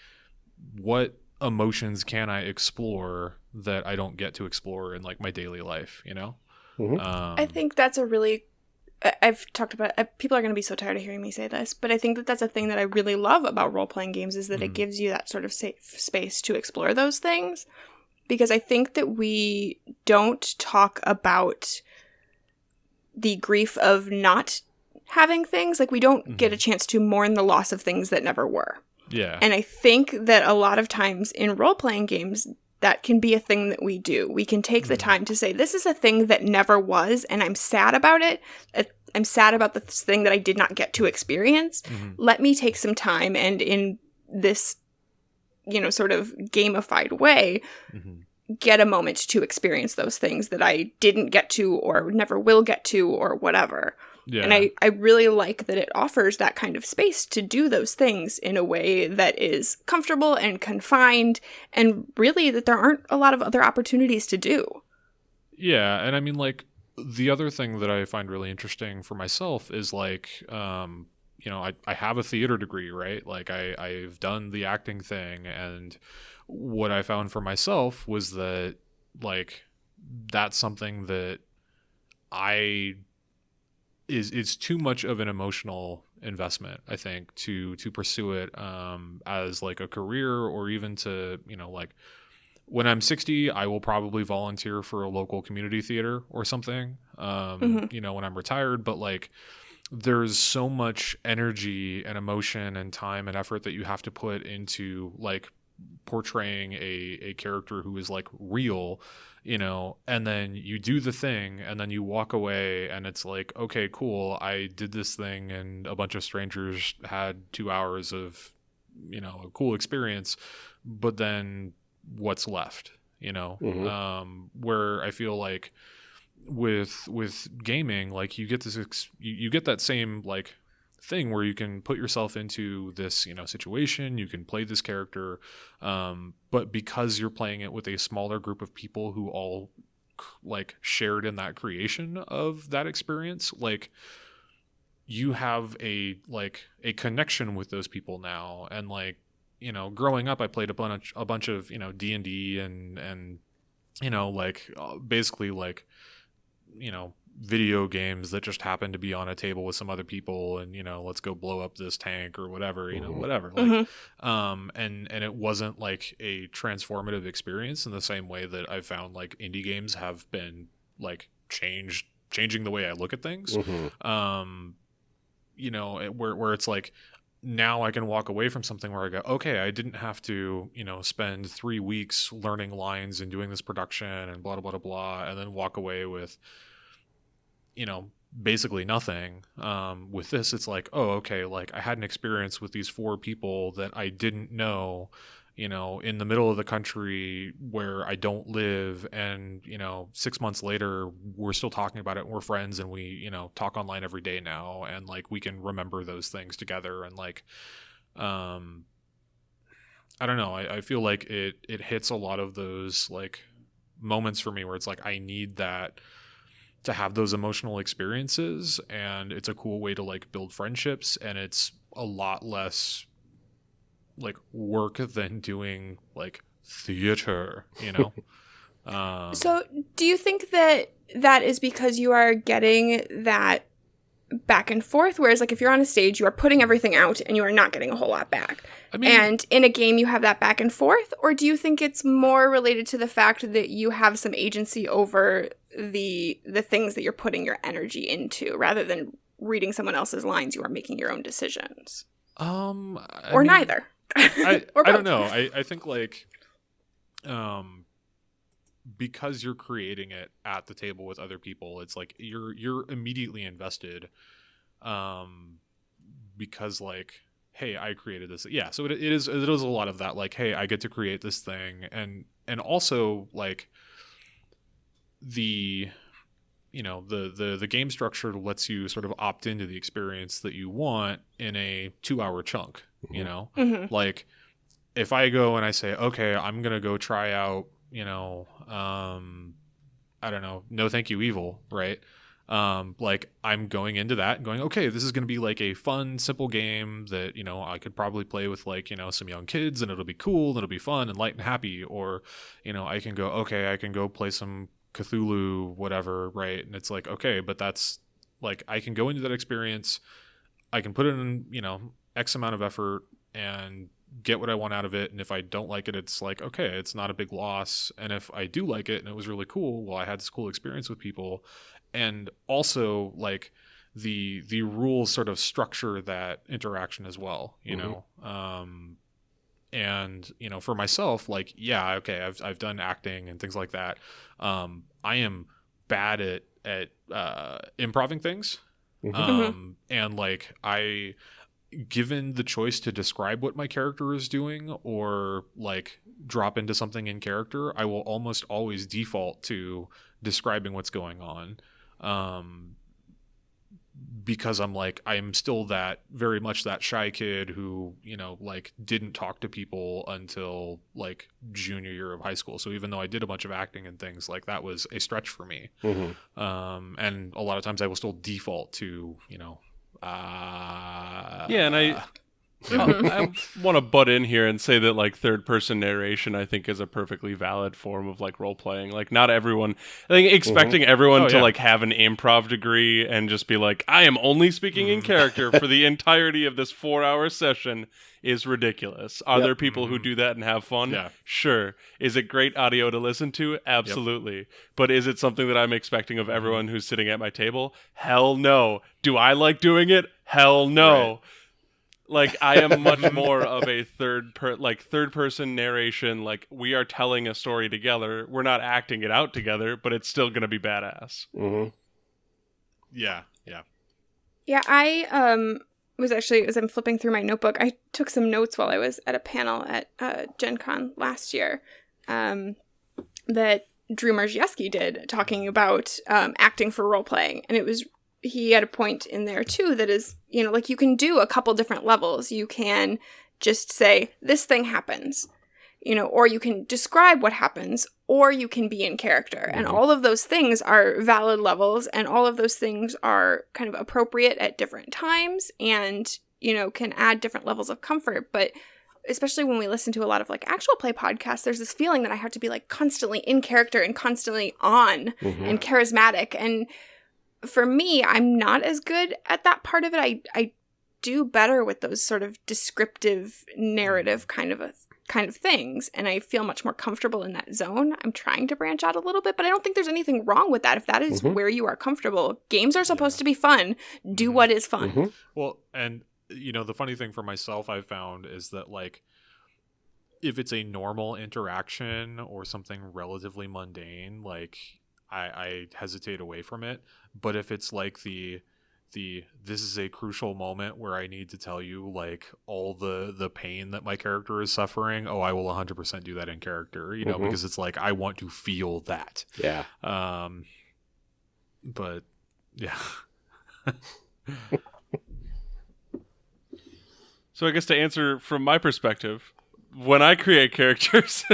what emotions can I explore that I don't get to explore in like my daily life, you know? Mhm. Um, I think that's a really. I- I've talked about. uh, People are going to be so tired of hearing me say this, but I think that that's a thing that I really love about role playing games is that it Mhm. gives you that sort of safe space to explore those things. Because I think that we don't talk about the grief of not having things. Like we don't get a chance to mourn the loss of things that never were. yeah. And I think that a lot of times in role playing games, that can be a thing that we do. We can take the Mhm. time to say, This is a thing that never was, and I'm sad about it. Uh, I'm sad about this thing that I did not get to experience. Mhm. Let me take some time and in this, you know, sort of gamified way, Mhm. get a moment to experience those things that I didn't get to or never will get to or whatever. Yeah. And I, I really like that it offers that kind of space to do those things in a way that is comfortable and confined, and really that there aren't a lot of other opportunities to do. Yeah, and I mean like the other thing that I find really interesting for myself is like um you know, I, I have a theater degree, right? Like I, I've done the acting thing and what I found for myself was that like that's something that I is it's too much of an emotional investment i think to to pursue it um as like a career or even to you know like when i'm 60 i will probably volunteer for a local community theater or something um Mhm. you know when i'm retired but like there's so much energy and emotion and time and effort that you have to put into like portraying a a character who is like real you know and then you do the thing and then you walk away and it's like okay cool i did this thing and a bunch of strangers had 2 hours of you know a cool experience but then what's left you know Mhm. um where i feel like with with gaming like you get this ex- you, you get that same like thing where you can put yourself into this you know situation you can play this character um, but because you're playing it with a smaller group of people who all like shared in that creation of that experience like you have a like a connection with those people now. And like you know growing up i played a bunch a bunch of you know d&d and and you know like uh, basically like you know video games that just happen to be on a table with some other people and you know let's go blow up this tank or whatever you know Mhm. whatever like Mhm. um and and it wasn't like a transformative experience in the same way that i've found like indie games have been like changed changing the way i look at things Mhm. um you know it- where where it's like now I can walk away from something where I go, okay, I didn't have to, you know, spend three weeks learning lines and doing this production and blah blah blah blah, and then walk away with, you know, basically nothing. Um, with this, it's like, oh, okay, like I had an experience with these four people that I didn't know, you know, in the middle of the country where I don't live, and you know, six months later, we're still talking about it. And we're friends, and we, you know, talk online every day now, and like we can remember those things together, and like, um, I don't know. I, I feel like it it hits a lot of those like moments for me where it's like I need that to have those emotional experiences and it's a cool way to like build friendships and it's a lot less like work than doing like theater you know um So, do you think that that is because you are getting that back and forth? Whereas, like, if you're on a stage, you are putting everything out and you are not getting a whole lot back. i mean and in a game, you have that back and forth? Or do you think it's more related to the fact that you have some agency over the the things that you're putting your energy into rather than reading someone else's lines? You are making your own decisions, um I or mean, neither. I, or I don't know. I, I think like um because you're creating it at the table with other people, it's like you're you're immediately invested um because like hey, I created this. Yeah, so it, it is it is a lot of that like hey, I get to create this thing and and also like the you know the the the game structure lets you sort of opt into the experience that you want in a 2 hour chunk, you Mhm. know Mhm. like if i go and i say okay i'm gonna go try out you know um i don't know no thank you evil right um like i'm going into that and going okay this is gonna be like a fun simple game that you know i could probably play with like you know some young kids and it'll be cool and it'll be fun and light and happy or you know i can go okay i can go play some cthulhu whatever right and it's like okay but that's like i can go into that experience i can put in you know x amount of effort and get what I want out of it. And if I don't like it, it's like, okay, it's not a big loss. And if I do like it and it was really cool, well, I had this cool experience with people. And also like the the rules sort of structure that interaction as well, you Mhm. know. Um and you know, for myself, like, yeah, okay, I've I've done acting and things like that. Um, I am bad at at uh improving things. Mhm. Um and like I given the choice to describe what my character is doing or like drop into something in character, I will almost always default to describing what's going on. Um, because I'm like, I'm still that very much that shy kid who, you know, like didn't talk to people until like junior year of high school. So even though I did a bunch of acting and things, like that was a stretch for me Mhm. um, and a lot of times I will still default to you know uh, Yeah, and I- I want to butt in here and say that like third person narration I think is a perfectly valid form of like role playing. Like not everyone I think mm-hmm. expecting everyone Oh, to yeah. like have an improv degree and just be like I am only speaking in mm-hmm. character for the entirety of this 4-hour session is ridiculous. Are Yep. there people who mm-hmm. do that and have fun? Yeah. Sure. Is it great audio to listen to? Absolutely. But is it something that I'm expecting of everyone who's sitting at my table? Hell no. Do I like doing it? Hell no. Like I am much more of a third per like third person narration like we are telling a story together. We're not acting it out together, but it's still going to be badass. hmm Yeah, yeah. Yeah, I um was actually as I'm flipping through my notebook, I took some notes while I was at a panel at uh, Gen Con last year um, that Drew Marziewski did talking about um, acting for role playing, and it was he had a point in there too that is you know like you can do a couple different levels. You can just say this thing happens, you know, or you can describe what happens, or you can be in character. And Mhm. all of those things are valid levels, and all of those things are kind of appropriate at different times and, you know, can add different levels of comfort. But especially when we listen to a lot of like actual play podcasts, there's this feeling that I have to be like constantly in character and constantly on hmm and charismatic. And for me, I'm not as good at that part of it. I, I do better with those sort of descriptive narrative kind of a kind of things and I feel much more comfortable in that zone. I'm trying to branch out a little bit, but I don't think there's anything wrong with that. If that is Mhm. where you are comfortable, games are supposed to be fun. Do Mhm. what is fun. hmm Well, and you know, the funny thing for myself I've found is that like if it's a normal interaction or something relatively mundane, like I, I hesitate away from it. But if it's like the the this is a crucial moment where I need to tell you like all the the pain that my character is suffering, oh, I will 100% do that in character, you know, Mhm. because it's like I want to feel that. Yeah. Um but yeah. So I guess to answer from my perspective, when I create characters,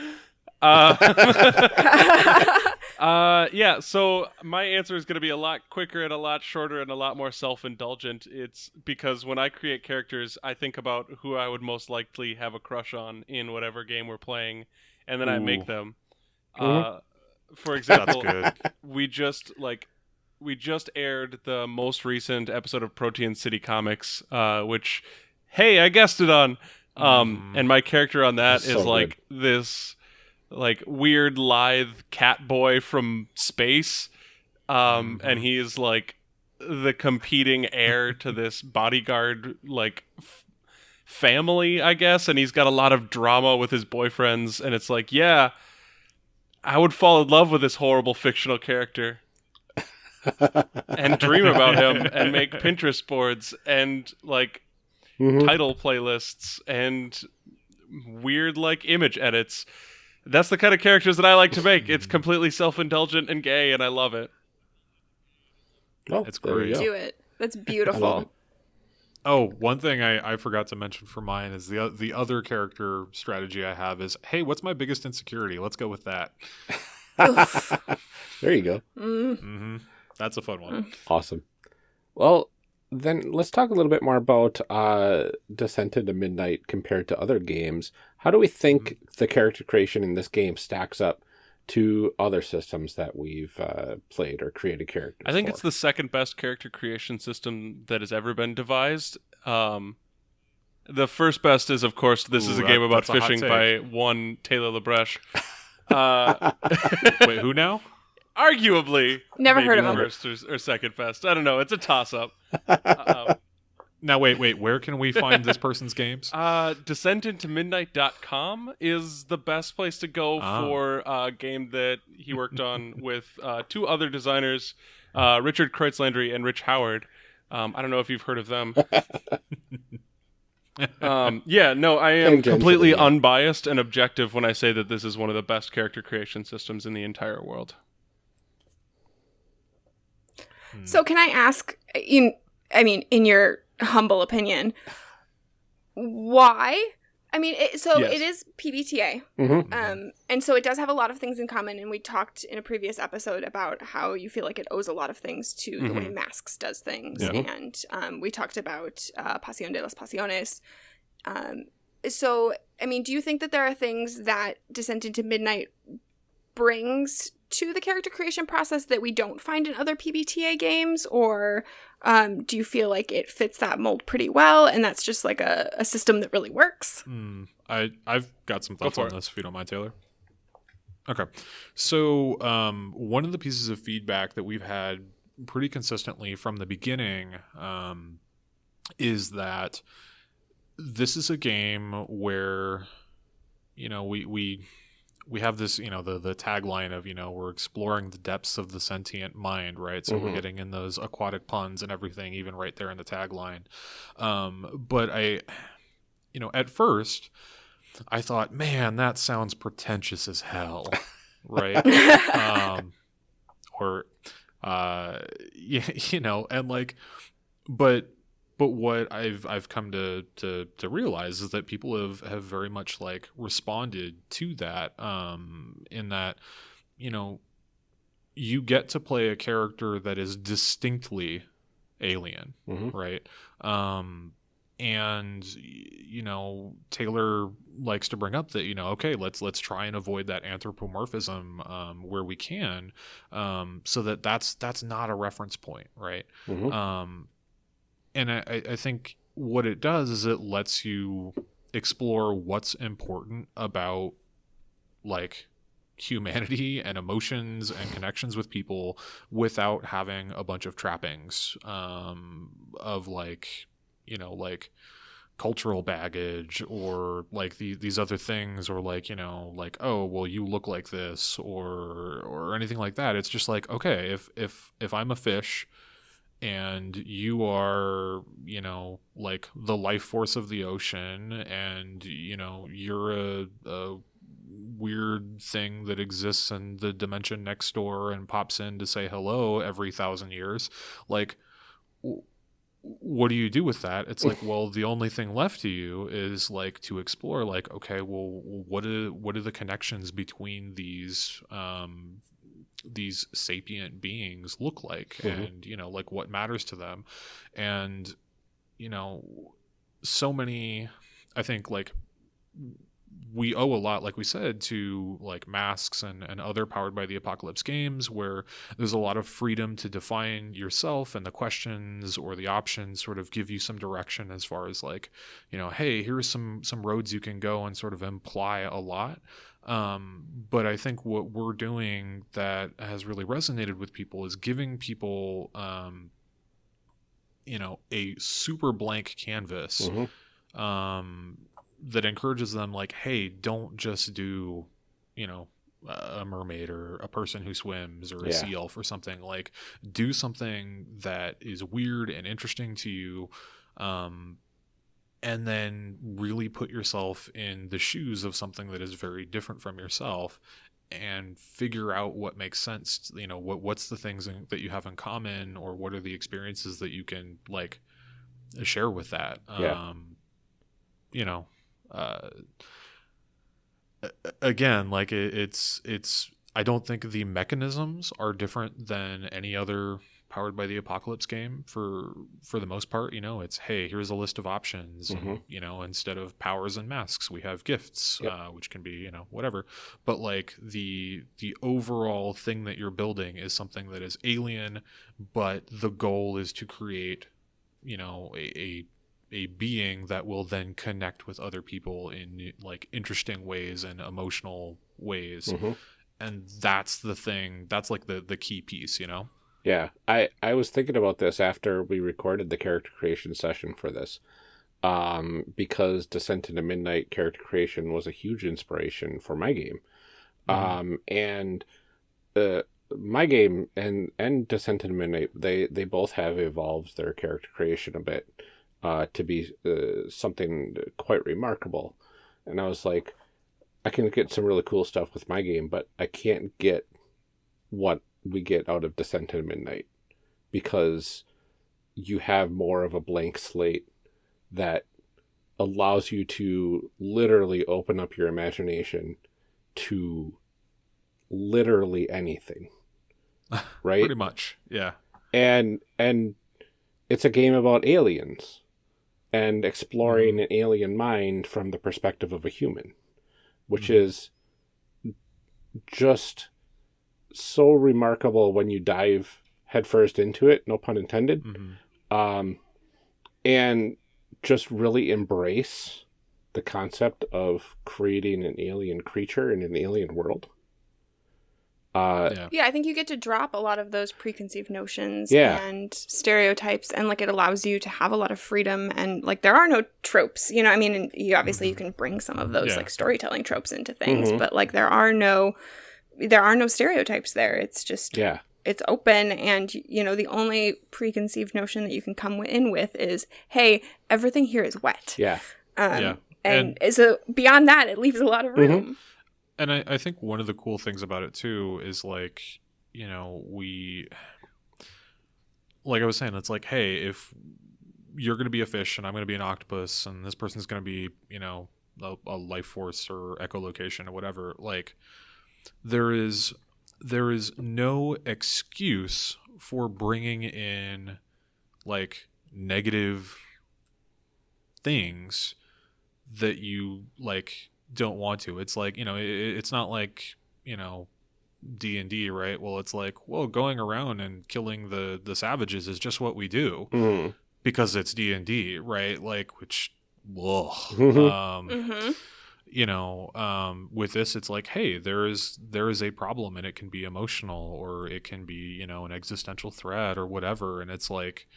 uh, uh, yeah. So my answer is going to be a lot quicker and a lot shorter and a lot more self-indulgent. It's because when I create characters, I think about who I would most likely have a crush on in whatever game we're playing, and then I make them. Mhm. Uh, for That's example, good. we just like we just aired the most recent episode of Protean City Comics, uh, which hey, I guessed it on. Um, Mhm. and my character on that That's is so like this like weird lithe cat boy from space. Um, and Mhm. he is like the competing heir to this bodyguard like f- family, I guess, and he's got a lot of drama with his boyfriends and it's like, yeah, I would fall in love with this horrible fictional character and dream about him and make Pinterest boards and like Mhm. title playlists and weird like image edits. That's the kind of characters that I like to make. It's completely self-indulgent and gay and I love it. Oh, It's great. Do it. That's beautiful. it. Oh, one thing I, I forgot to mention for mine is the the other character strategy I have is, hey, what's my biggest insecurity? Let's go with that. There you go. Mm. hmm That's a fun one. Awesome. Well, then let's talk a little bit more about uh, Descent into Midnight compared to other games. How do we think the character creation in this game stacks up to other systems that we've uh, played or created characters? I think for? it's the second best character creation system that has ever been devised. Um, the first best is, of course, this is Ooh, a game about that's a hot fishing by one Taylor LeBreche. Uh, Wait, who now? Arguably, Never heard of him. First or, or second best. I don't know. It's a toss up. Uh, Now, wait, wait. Where can we find this person's games? uh, DescentIntoMidnight.com is the best place to go Ah. for a game that he worked on with uh, two other designers, uh, Richard Kreutzlandry and Rich Howard. Um, I don't know if you've heard of them. um, yeah, no, I am completely unbiased and objective when I say that this is one of the best character creation systems in the entire world. So can I ask in I mean in your humble opinion why? I mean, it, so Yes. it is PBTA, Mm-hmm. um, and so it does have a lot of things in common. And we talked in a previous episode about how you feel like it owes a lot of things to the way Masks does things, Yeah. and um, we talked about uh, Pasión de las Pasiones. Um, so, I mean, do you think that there are things that Descent into Midnight brings to the character creation process that we don't find in other PBTA games, or um, do you feel like it fits that mold pretty well, and that's just like a, a system that really works? Hmm, I I've got some thoughts for on it. this if you don't mind, Taylor. Okay, so um, one of the pieces of feedback that we've had pretty consistently from the beginning um, is that this is a game where you know we we we have this you know the the tagline of you know we're exploring the depths of the sentient mind right? So we're Mhm. getting in those aquatic puns and everything even right there in the tagline. Um but i you know at first i thought man that sounds pretentious as hell right? Um or uh yeah you know and like but but what I've I've come to, to to realize is that people have have very much like responded to that um in that you know you get to play a character that is distinctly alien Mhm. right um and you know Taylor likes to bring up that you know okay let's let's try and avoid that anthropomorphism um, where we can um, so that that's that's not a reference point right Mhm. um, and I, I think what it does is it lets you explore what's important about like humanity and emotions and connections with people without having a bunch of trappings um, of like you know like cultural baggage or like the, these other things or like you know like oh well you look like this or or anything like that. It's just like okay if if if i'm a fish and you are you know like the life force of the ocean and you know you're a, a weird thing that exists in the dimension next door and pops in to say hello every thousand years. Like what do you do with that? It's like well the only thing left to you is like to explore like okay well what are what are the connections between these um these sapient beings look like Mhm. and you know like what matters to them and you know so many i think like we owe a lot like we said to like masks and, and other powered by the apocalypse games where there's a lot of freedom to define yourself and the questions or the options sort of give you some direction as far as like you know hey here's some some roads you can go and sort of imply a lot um, but I think what we're doing that has really resonated with people is giving people, um, you know, a super blank canvas Mhm. um, that encourages them, like, hey, don't just do, you know, a mermaid or a person who swims or a Yeah. sea elf or something. Like, do something that is weird and interesting to you. Um, and then really put yourself in the shoes of something that is very different from yourself and figure out what makes sense you know what what's the things in, that you have in common or what are the experiences that you can like share with that Yeah. um you know uh again like it, it's it's i don't think the mechanisms are different than any other powered by the apocalypse game for for the most part you know it's hey here's a list of options and, Mhm. you know instead of powers and masks we have gifts Yep. uh, which can be you know whatever but like the the overall thing that you're building is something that is alien but the goal is to create you know a, a a being that will then connect with other people in like interesting ways and emotional ways Mhm. and that's the thing that's like the the key piece you know Yeah, I I was thinking about this after we recorded the character creation session for this, um, because Descent into Midnight character creation was a huge inspiration for my game, Mhm. um, and uh, my game and and Descent into Midnight they they both have evolved their character creation a bit, uh, to be uh, something quite remarkable, and I was like, I can get some really cool stuff with my game, but I can't get what we get out of Descent into Midnight because you have more of a blank slate that allows you to literally open up your imagination to literally anything. Right? Pretty much. Yeah. and and it's a game about aliens and exploring an alien mind from the perspective of a human which Mhm. is just so remarkable when you dive headfirst into it no pun intended hmm um and just really embrace the concept of creating an alien creature in an alien world uh Yeah. Yeah, I think you get to drop a lot of those preconceived notions Yeah. and stereotypes, and like it allows you to have a lot of freedom. And like there are no tropes, you know. I mean, and you obviously you can bring some of those Yeah. like storytelling tropes into things, Mhm. but like there are no there are no stereotypes there. It's just yeah it's open, and you know the only preconceived notion that you can come in with is, hey, everything here is wet. yeah Um, Yeah. And, so beyond that, it leaves a lot of Mhm. room. And I, I think one of the cool things about it too is like, you know, we like I was saying, it's like, hey, if you're gonna be a fish and I'm gonna be an octopus and this person's gonna be, you know, a, a life force or echolocation or whatever, like there is there is no excuse for bringing in like negative things that you like don't want to it's like you know it, it's not like you know d&d right well it's like well going around and killing the the savages is just what we do Mhm. because it's d&d right like which ugh. Mhm. um hmm you know um with this it's like hey there is there is a problem and it can be emotional or it can be you know an existential threat or whatever and it's like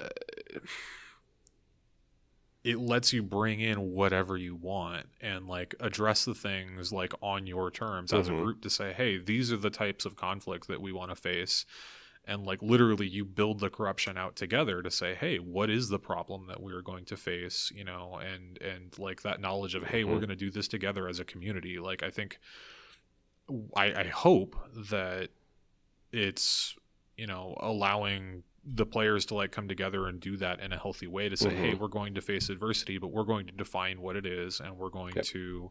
uh, it lets you bring in whatever you want and like address the things like on your terms as a Mhm. group to say hey these are the types of conflict that we want to face and like literally you build the corruption out together to say hey what is the problem that we're going to face you know and and like that knowledge of hey we're Mhm. going to do this together as a community like i think i i hope that it's you know allowing the players to like come together and do that in a healthy way to say hey Mhm. we're going to face adversity but we're going to define what it is and we're going Yep. to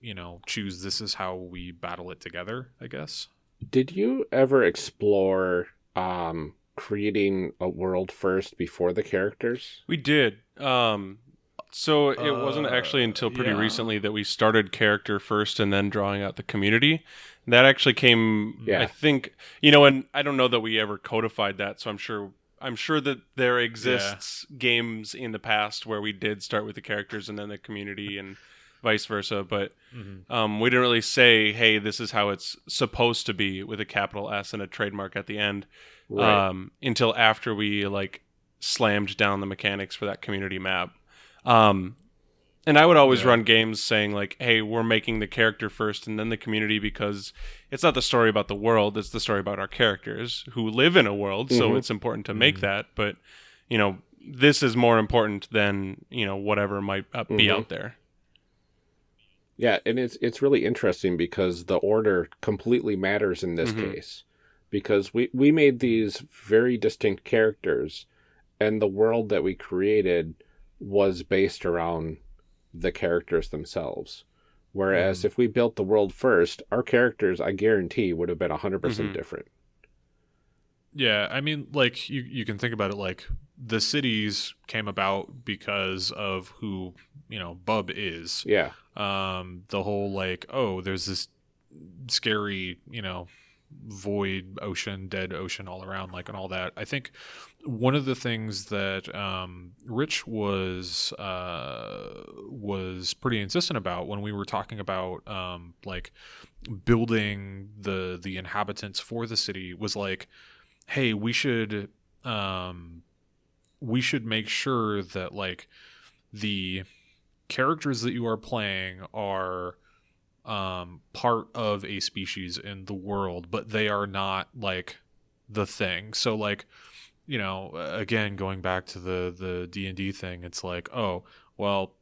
you know choose this is how we battle it together i guess Did you ever explore um, creating a world first before the characters? We did. Um, so it wasn't Uh, actually until pretty yeah. recently that we started character first and then drawing out the community. That actually came, Yeah. I think, you know, and I don't know that we ever codified that. So I'm sure, I'm sure that there exists games in the past where we did start with the characters and then the community and vice versa. But um, we didn't really say, hey, this is how it's supposed to be with a capital S and a trademark at the end Right. um, until after we like slammed down the mechanics for that community map. Um, and I would always Yeah. run games saying like, "Hey, we're making the character first and then the community because it's not the story about the world; it's the story about our characters who live in a world. So Mhm. it's important to make Mhm. that. But you know, this is more important than you know whatever might uh, be Mhm. out there. Yeah, and it's it's really interesting because the order completely matters in this Mhm. case. Because we we made these very distinct characters and the world that we created was based around the characters themselves. Whereas Mhm. if we built the world first, our characters, I guarantee, would have been 100% Mhm. different. Yeah, I mean, like you you can think about it like the cities came about because of who you know Bub is. Yeah. Um, the whole like oh, there's this scary you know void ocean, dead ocean all around, like and all that. I think one of the things that um, Rich was uh, was pretty insistent about when we were talking about um, like building the the inhabitants for the city was like hey we should um we should make sure that like the characters that you are playing are um part of a species in the world but they are not like the thing. So like you know again going back to the the D&D thing it's like oh well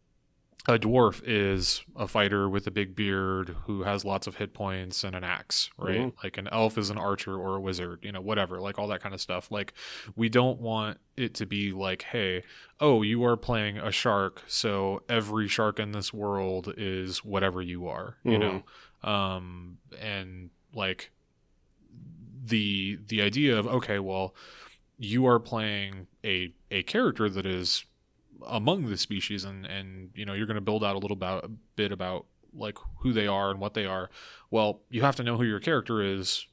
a dwarf is a fighter with a big beard who has lots of hit points and an axe, right? Mhm. Like an elf is an archer or a wizard, you know, whatever, like all that kind of stuff. Like we don't want it to be like, hey, oh, you are playing a shark, so every shark in this world is whatever you are, you know. Um and like the the idea of okay, well, you are playing a a character that is among the species and and you know you're going to build out a little bit about like who they are and what they are. Well you have to know who your character is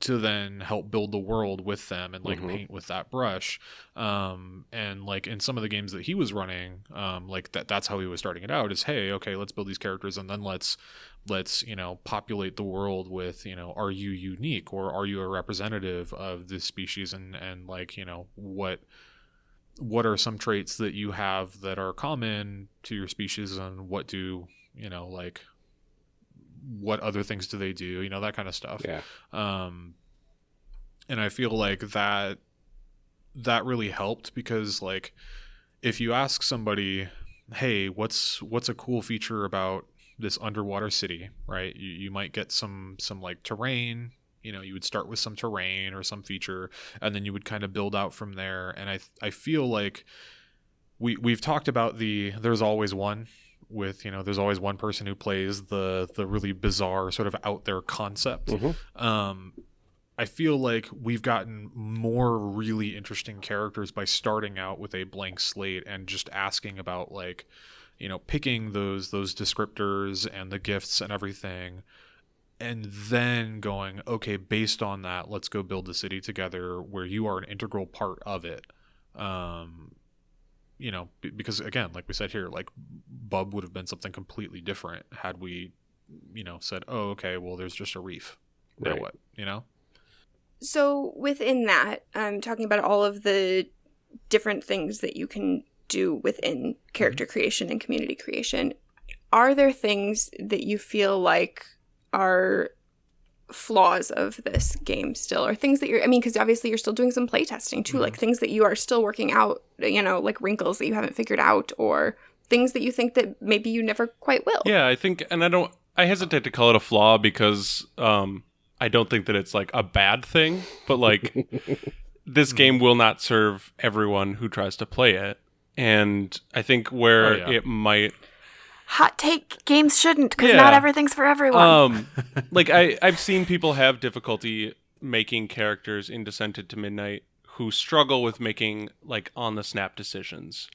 to then help build the world with them and like Mhm. paint with that brush um and like in some of the games that he was running um like that that's how he was starting it out is hey okay let's build these characters and then let's let's you know populate the world with you know are you unique or are you a representative of this species and and like you know what what are some traits that you have that are common to your species and what do you know like what other things do they do you know that kind of stuff. Yeah. um and i feel like that that really helped because like if you ask somebody hey what's what's a cool feature about this underwater city? Right? You, you might get some some like terrain you know you would start with some terrain or some feature and then you would kind of build out from there and i i feel like we we've talked about the there's always one with you know there's always one person who plays the the really bizarre sort of out there concept Mhm. um I feel like we've gotten more really interesting characters by starting out with a blank slate and just asking about like you know picking those those descriptors and the gifts and everything and then going okay based on that let's go build the city together where you are an integral part of it um you know because again like we said here like bub would have been something completely different had we you know said oh okay well there's just a reef now Right. what you know So within that, I'm talking about all of the different things that you can do within mm-hmm. character creation and community creation. Are there things that you feel like are flaws of this game still or things that you're I mean because obviously you're still doing some playtesting too Mhm. like things that you are still working out you know like wrinkles that you haven't figured out or things that you think that maybe you never quite will. Yeah, I think, and I don't, I hesitate to call it a flaw because um, I don't think that it's like a bad thing, but like this game will not serve everyone who tries to play it. And I think where Oh, yeah. it might, Hot take games shouldn't because Yeah. not everything's for everyone. um, like I, I've seen people have difficulty making characters in Descent into Midnight who struggle with making like on the snap decisions.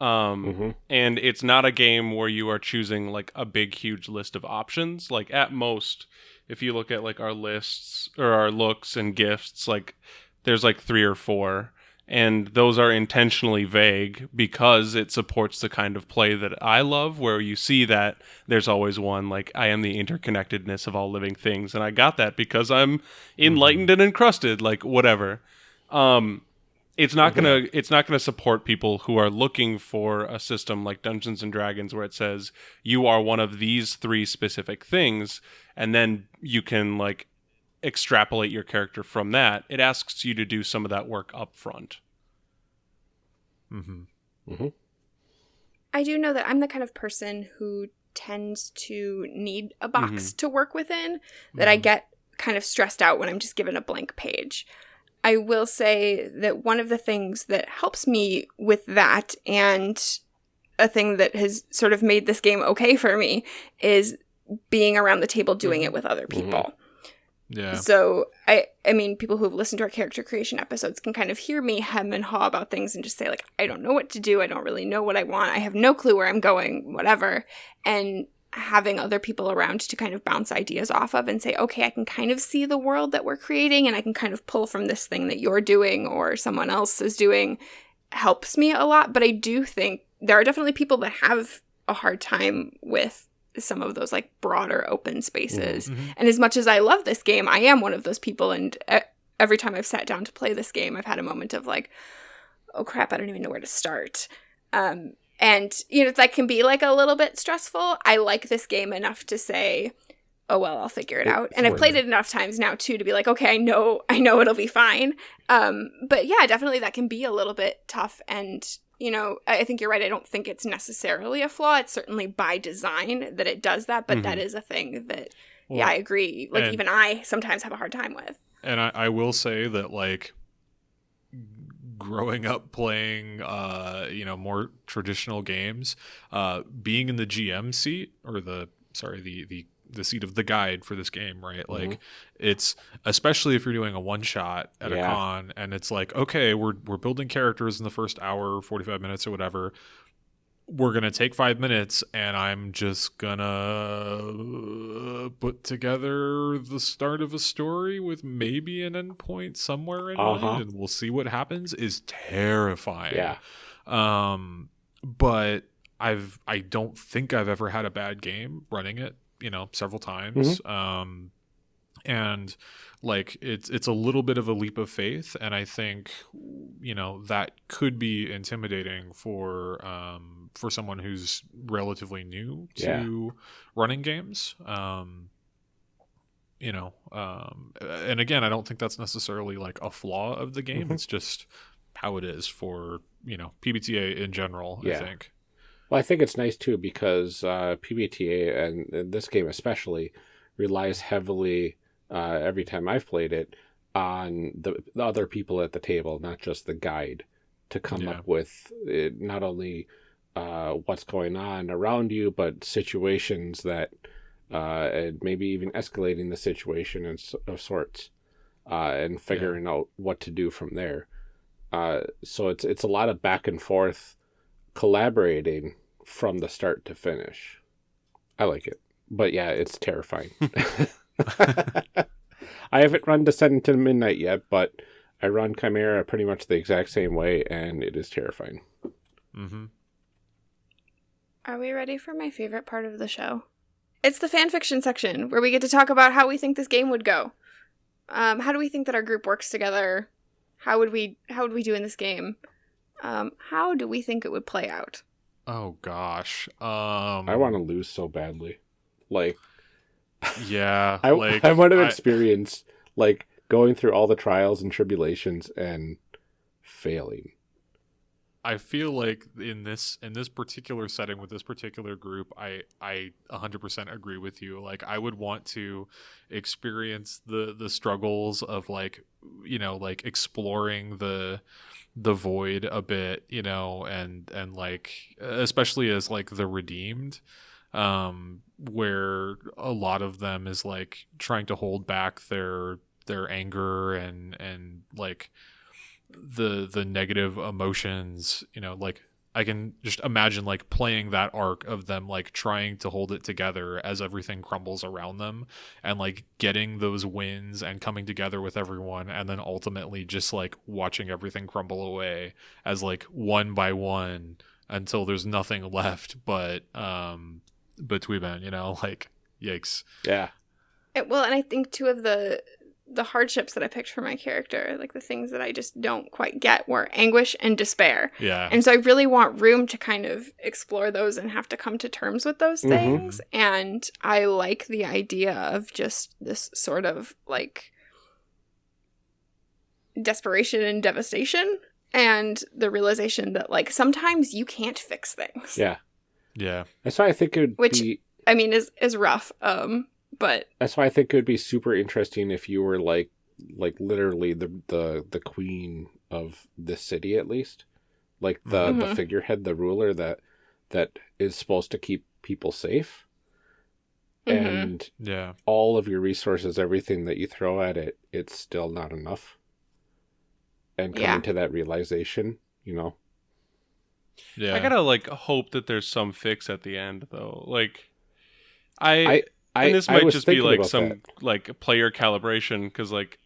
Um, Mhm. and it's not a game where you are choosing like a big huge list of options like at most if you look at like our lists or our looks and gifts like there's like three or four and those are intentionally vague because it supports the kind of play that I love where you see that there's always one like I am the interconnectedness of all living things and I got that because I'm enlightened and encrusted like whatever. Um it's not gonna it's not gonna support people who are looking for a system like Dungeons and Dragons where it says you are one of these three specific things and then you can like extrapolate your character from that. It asks you to do some of that work up front. mm-hmm. I do know that I'm the kind of person who tends to need a box to work within, that I Mhm. get kind of stressed out when I'm just given a blank page. I will say that one of the things that helps me with that and a thing that has sort of made this game okay for me is being around the table doing it with other people. Yeah So I I mean people who have listened to our character creation episodes can kind of hear me hem and haw about things and just say like I don't know what to do, I don't really know what I want, I have no clue where I'm going, whatever. And having other people around to kind of bounce ideas off of and say, okay, I can kind of see the world that we're creating and I can kind of pull from this thing that you're doing or someone else is doing helps me a lot. But I do think there are definitely people that have a hard time with some of those like broader open spaces. Mhm. And as much as I love this game, I am one of those people. And every time I've sat down to play this game, I've had a moment of like, oh crap, I don't even know where to start. Um, and, you know, that can be like a little bit stressful. I like this game enough to say, oh well, I'll figure it It's out. And I've played it. it enough times now too to be like, okay, I know, I know it'll be fine. Um, but yeah, definitely that can be a little bit tough. And you know, I I think you're right. I don't think it's necessarily a flaw. It's certainly by design that it does that, but that is a thing that, Well, yeah, I agree. Like, and- even I sometimes have a hard time with. and I, I will say that like growing up playing uh you know more traditional games uh being in the gm seat or the sorry the the the seat of the guide for this game right? Like it's especially if you're doing a one shot at a con and it's like okay we're we're building characters in the first hour 45 minutes or whatever. We're gonna take five minutes and i'm just gonna put together the start of a story with maybe an endpoint somewhere in Uh-huh. mind and we'll see what happens is terrifying. Yeah. um but i've i don't think i've ever had a bad game running it you know several times. Um and like it's it's a little bit of a leap of faith and i think you know that could be intimidating for um for someone who's relatively new to Yeah. running games. Um you know um and again i don't think that's necessarily like a flaw of the game. Mhm. it's just how it is for you know pbta in general i think Well, I think it's nice too because uh, PBTA and and this game especially relies heavily uh, every time I've played it on the, the other people at the table, not just the guide, to come Yeah. up with uh, not only uh, what's going on around you, but situations that uh, and maybe even escalating the situation in, of sorts uh, and figuring out what to do from there. Uh, so it's it's a lot of back and forth collaborating from the start to finish. I like it. But yeah, it's terrifying. I haven't run Descent to Midnight yet, but I run Chimera pretty much the exact same way, and it is terrifying. mm-hmm Are we ready for my favorite part of the show? It's the fan fiction section where we get to talk about how we think this game would go. Um, how do we think that our group works together? How would we how would we do in this game? Um, how do we think it would play out? oh gosh um I want to lose so badly. Like, yeah I, like I want to I- experience, like, going through all the trials and tribulations and failing. I feel like in this in this particular setting with this particular group, I I 100% agree with you. Like I would want to experience the the struggles of like you know like exploring the the void a bit, you know, and and like especially as like the redeemed um where a lot of them is like trying to hold back their their anger and and like the the negative emotions you know like i can just imagine like playing that arc of them like trying to hold it together as everything crumbles around them and like getting those wins and coming together with everyone and then ultimately just like watching everything crumble away as like one by one until there's nothing left but um but Tweeben, you know like yikes Yeah. It, well, and I think two of the the hardships that I picked for my character, like the things that I just don't quite get, were anguish and despair. yeah And so I really want room to kind of explore those and have to come to terms with those Mhm. things. And I like the idea of just this sort of like desperation and devastation and the realization that like sometimes you can't fix things. Yeah. yeah That's why I think it would Which- be. I mean is is rough. Um but That's why I think it would be super interesting if you were like, like literally the the the queen of the city at least, like the the Mhm. figurehead, the ruler that that is supposed to keep people safe, mhm. and yeah all of your resources, everything that you throw at it, it's still not enough. And coming Yeah. to that realization, you know, yeah I gotta like hope that there's some fix at the end though. Like, I, I- I and this I might was just be like some that. like player calibration because like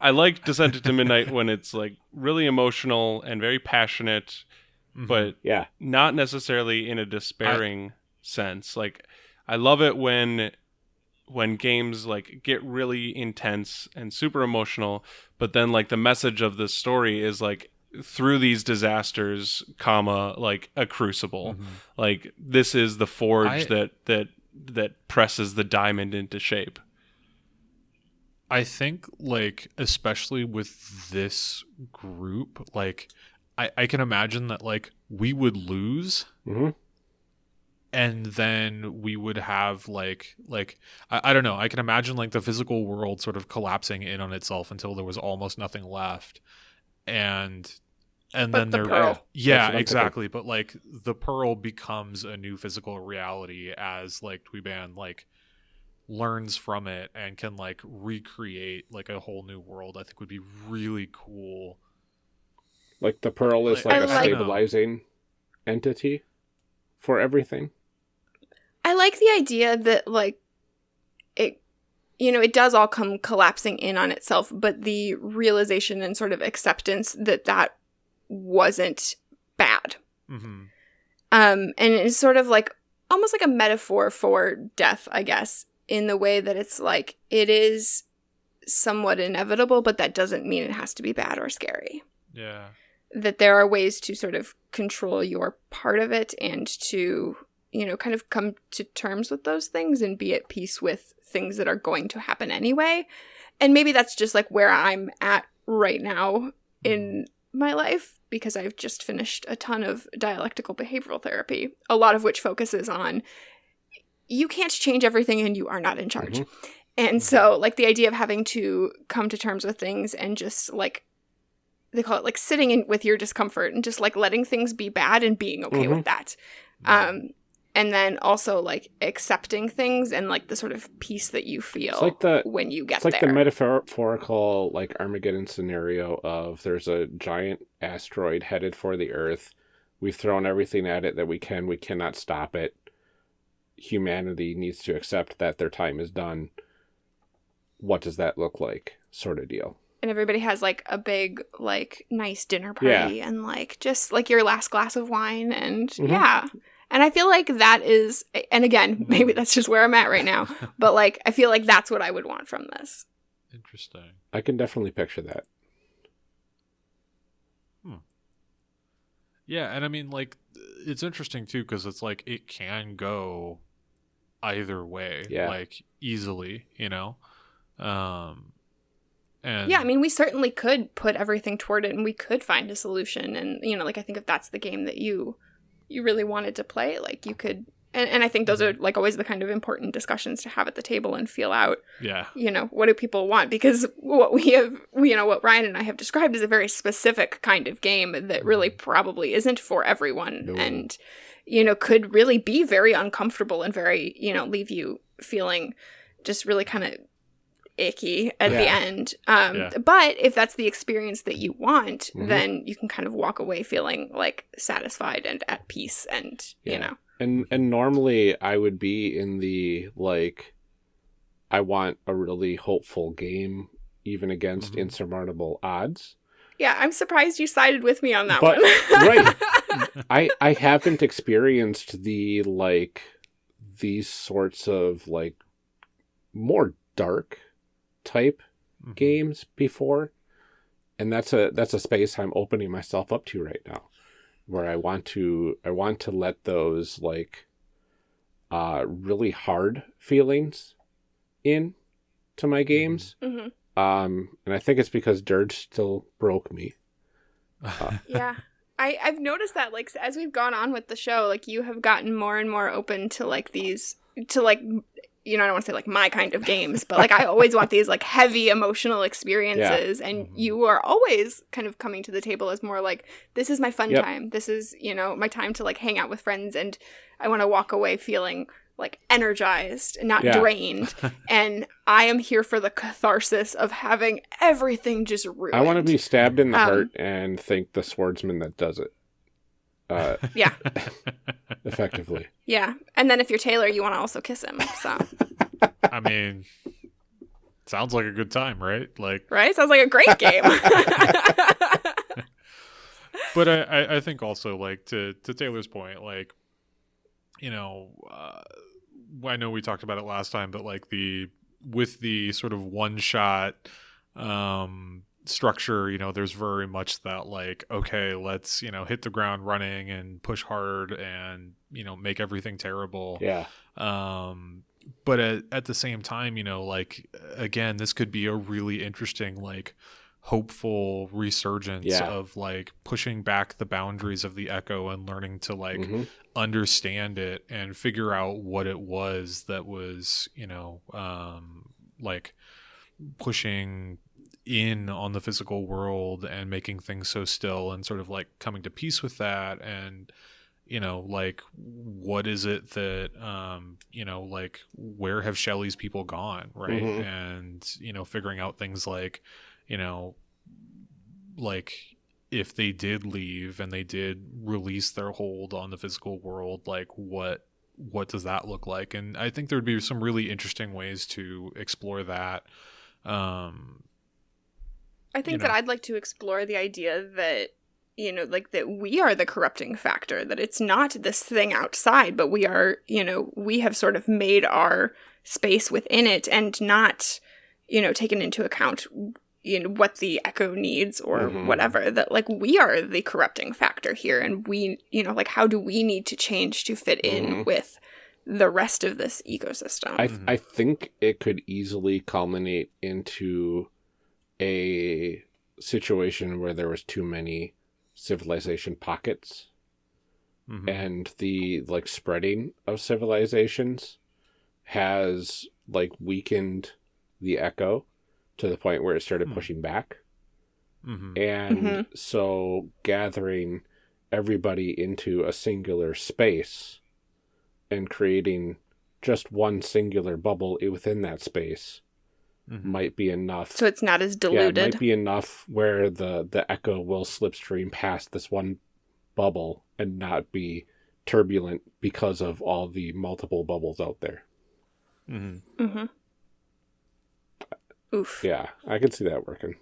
I like Descent into Midnight when it's like really emotional and very passionate, Mhm. but yeah, not necessarily in a despairing sense. Like I love it when when games like get really intense and super emotional, but then like the message of the story is like through these disasters, comma, like a crucible. Mhm. Like this is the forge I- that that that presses the diamond into shape. I think like especially with this group, like I, I can imagine that like we would lose hmm and then we would have like like I, I don't know. I can imagine like the physical world sort of collapsing in on itself until there was almost nothing left. And and But then the there pearl. Yeah what thinking. exactly but like the pearl becomes a new physical reality as like Tweeban like learns from it and can like recreate like a whole new world i think would be really cool Like the pearl is Like, like I a like- stabilizing entity for everything. I like the idea that like it you know, it does all come collapsing in on itself, but the realization and sort of acceptance that that wasn't bad. mm-hmm. Um and it's sort of like almost like a metaphor for death, I guess, in the way that it's like it is somewhat inevitable, but that doesn't mean it has to be bad or scary. yeah that there are ways to sort of control your part of it and to you know kind of come to terms with those things and be at peace with things that are going to happen anyway and maybe that's just like where i'm at right now in my life because i've just finished a ton of dialectical behavioral therapy a lot of which focuses on you can't change everything and you are not in charge Mhm. and so like the idea of having to come to terms with things and just like they call it like sitting in with your discomfort and just like letting things be bad and being okay Mhm. with that um and then also like accepting things and like the sort of peace that you feel It's like the when you get there. it's like there the metaphorical like Armageddon scenario of there's a giant asteroid headed for the Earth. We've thrown everything at it that we can. We cannot stop it. Humanity needs to accept that their time is done. What does that look like? Sort of deal. and everybody has like a big like nice dinner party and like just like your last glass of wine and Mhm. yeah and i feel like that is and again maybe that's just where i'm at right now but like i feel like that's what i would want from this interesting I can definitely picture that. Hmm. Yeah, and I mean, like, it's interesting too because it's like it can go either way, Yeah. like easily, you know. Um, and yeah i mean we certainly could put everything toward it and we could find a solution and you know like i think if that's the game that you you really wanted to play like you could and, and i think those mm-hmm. are like always the kind of important discussions to have at the table and feel out yeah, you know what do people want? Because what we have you know what ryan and i have described is a very specific kind of game that mm-hmm. really probably isn't for everyone No. and you know could really be very uncomfortable and very you know leave you feeling just really kind of icky at the end um Yeah. but if that's the experience that you want Mhm. then you can kind of walk away feeling like satisfied and at peace and you know And and normally I would be in the like I want a really hopeful game even against Mhm. insurmountable odds. yeah i'm surprised you sided with me on that But- one right. I I haven't experienced the like these sorts of like more dark type Mhm. games before. And that's a that's a space I'm opening myself up to right now. Where I want to I want to let those like uh really hard feelings in to my games. Mhm. Um and I think it's because Dirge still broke me. Uh, yeah I, I've noticed that like as we've gone on with the show like you have gotten more and more open to like these to like you know i don't want to say like my kind of games but like i always want these like heavy emotional experiences and Mhm. you are always kind of coming to the table as more like this is my fun Yep. time this is you know my time to like hang out with friends and i want to walk away feeling like energized and not Yeah. drained and i am here for the catharsis of having everything just ruined I want to be stabbed in the Um, heart and thank the swordsman that does it. Uh, yeah effectively. Yeah, and then if you're Taylor, you want to also kiss him. So, I mean, sounds like a good time, right? Like, right? Sounds like a great game. but I, I, I think also like to to Taylor's point, like, you know, uh, I know we talked about it last time, but like the with the sort of one shot um structure you know there's very much that like okay let's you know hit the ground running and push hard and you know make everything terrible Yeah. um but at, at the same time you know like again this could be a really interesting like hopeful resurgence Yeah. of like pushing back the boundaries of the echo and learning to like Mhm. understand it and figure out what it was that was you know um like pushing in on the physical world and making things so still and sort of like coming to peace with that and you know like what is it that um you know like where have Shelley's people gone right Mhm. and you know figuring out things like you know like if they did leave and they did release their hold on the physical world like what what does that look like and i think there would be some really interesting ways to explore that um I think you that. I'd like to explore the idea that you know, like that we are the corrupting factor, that it's not this thing outside, but we are, you know, we have sort of made our space within it and not, you know, taken into account you know what the echo needs or Mhm. whatever that like we are the corrupting factor here and we you know like how do we need to change to fit in Mhm. with the rest of this ecosystem I Mhm. I think it could easily culminate into a situation where there was too many civilization pockets mhm. and the like spreading of civilizations has like weakened the echo to the point where it started Hmm. pushing back Mhm. and Mhm. so gathering everybody into a singular space and creating just one singular bubble within that space Mhm. might be enough so it's not as yeah, it diluted might be enough where the the echo will slipstream past this one bubble and not be turbulent because of all the multiple bubbles out there. Mm-hmm. mm-hmm. oof Yeah, I can see that working.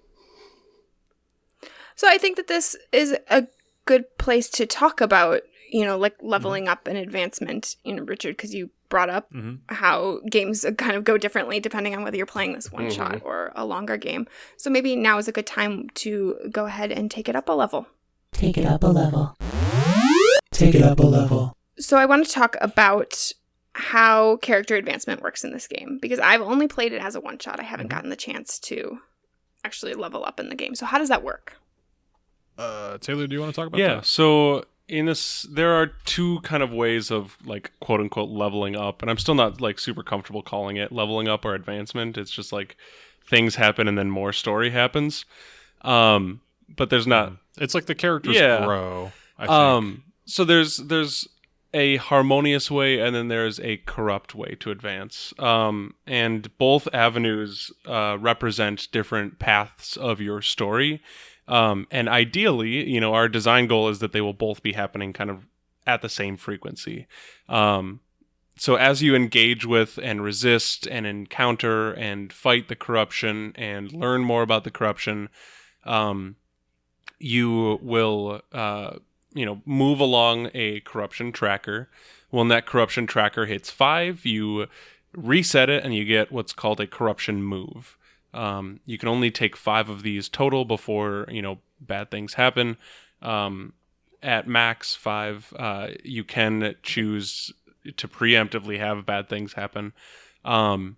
So I think that this is a good place to talk about, you know, like leveling up and advancement, you know, Richard, because you brought up Mhm. how games kind of go differently depending on whether you're playing this one shot or a longer game. So maybe now is a good time to go ahead and take it up a level. Take it up a level. Take it up a level. So I want to talk about how character advancement works in this game because I've only played it as a one shot. I haven't gotten the chance to actually level up in the game. So how does that work? Uh, Taylor, do you want to talk about yeah that? so in this there are two kind of ways of like quote unquote leveling up and i'm still not like super comfortable calling it leveling up or advancement it's just like things happen and then more story happens um but there's not It's like the characters Yeah. grow. I think. um so there's there's a harmonious way and then there's a corrupt way to advance um and both avenues uh represent different paths of your story um and ideally you know our design goal is that they will both be happening kind of at the same frequency. Um so as you engage with and resist and encounter and fight the corruption and learn more about the corruption um you will uh you know move along a corruption tracker. When that corruption tracker hits five you reset it and you get what's called a corruption move um, you can only take five of these total before you know bad things happen um, at max five uh, you can choose to preemptively have bad things happen um,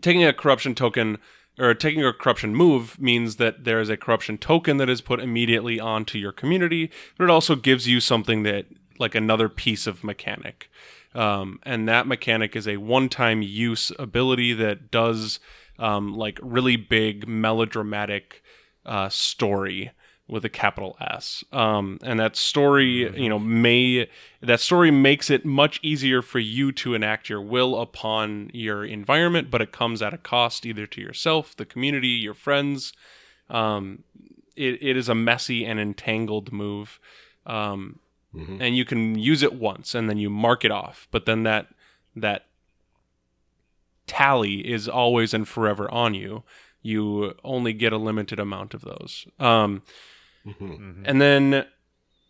taking a corruption token or taking a corruption move means that there is a corruption token that is put immediately onto your community, but it also gives you something that, like another piece of mechanic. Um, and that mechanic is a one time use ability that does um, like really big melodramatic uh, story with a capital S. Um, and that story, you know, may that story makes it much easier for you to enact your will upon your environment, but it comes at a cost either to yourself, the community, your friends. Um, it, it is a messy and entangled move. Um, Mhm. and you can use it once and then you mark it off, but then that that tally is always and forever on you. You only get a limited amount of those. Um, Mhm. Mhm. and then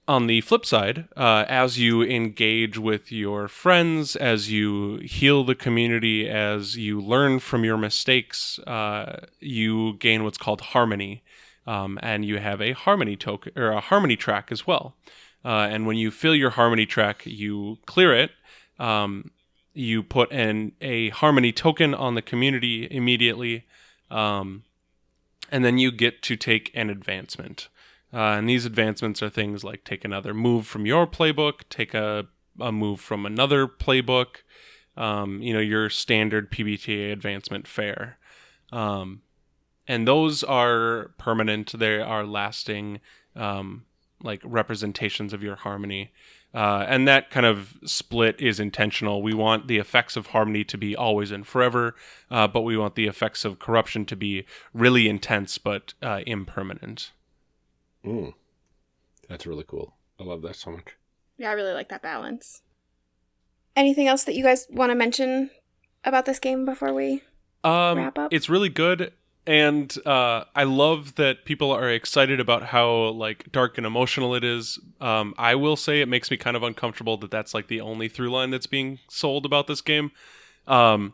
on the flip side, uh, as you engage with your friends, as you heal the community, as you learn from your mistakes, uh, you gain what's called harmony. Um, and you have a harmony token or a harmony track as well. Uh, and when you fill your harmony track, you clear it. Um, you put in a harmony token on the community immediately. Um, and then you get to take an advancement. Uh, and these advancements are things like take another move from your playbook, take a, a move from another playbook, um, you know, your standard PBTA advancement fare. Um, and those are permanent, they are lasting, um, like representations of your harmony. Uh, and that kind of split is intentional. We want the effects of harmony to be always and forever, uh, but we want the effects of corruption to be really intense but uh, impermanent. Mm. That's really cool. I love that so much. Yeah, I really like that balance. Anything else that you guys want to mention about this game before we Um, Wrap up? It's really good, and uh, I love that people are excited about how like dark and emotional it is. Um, I will say it makes me kind of uncomfortable that that's like the only through line that's being sold about this game. Um,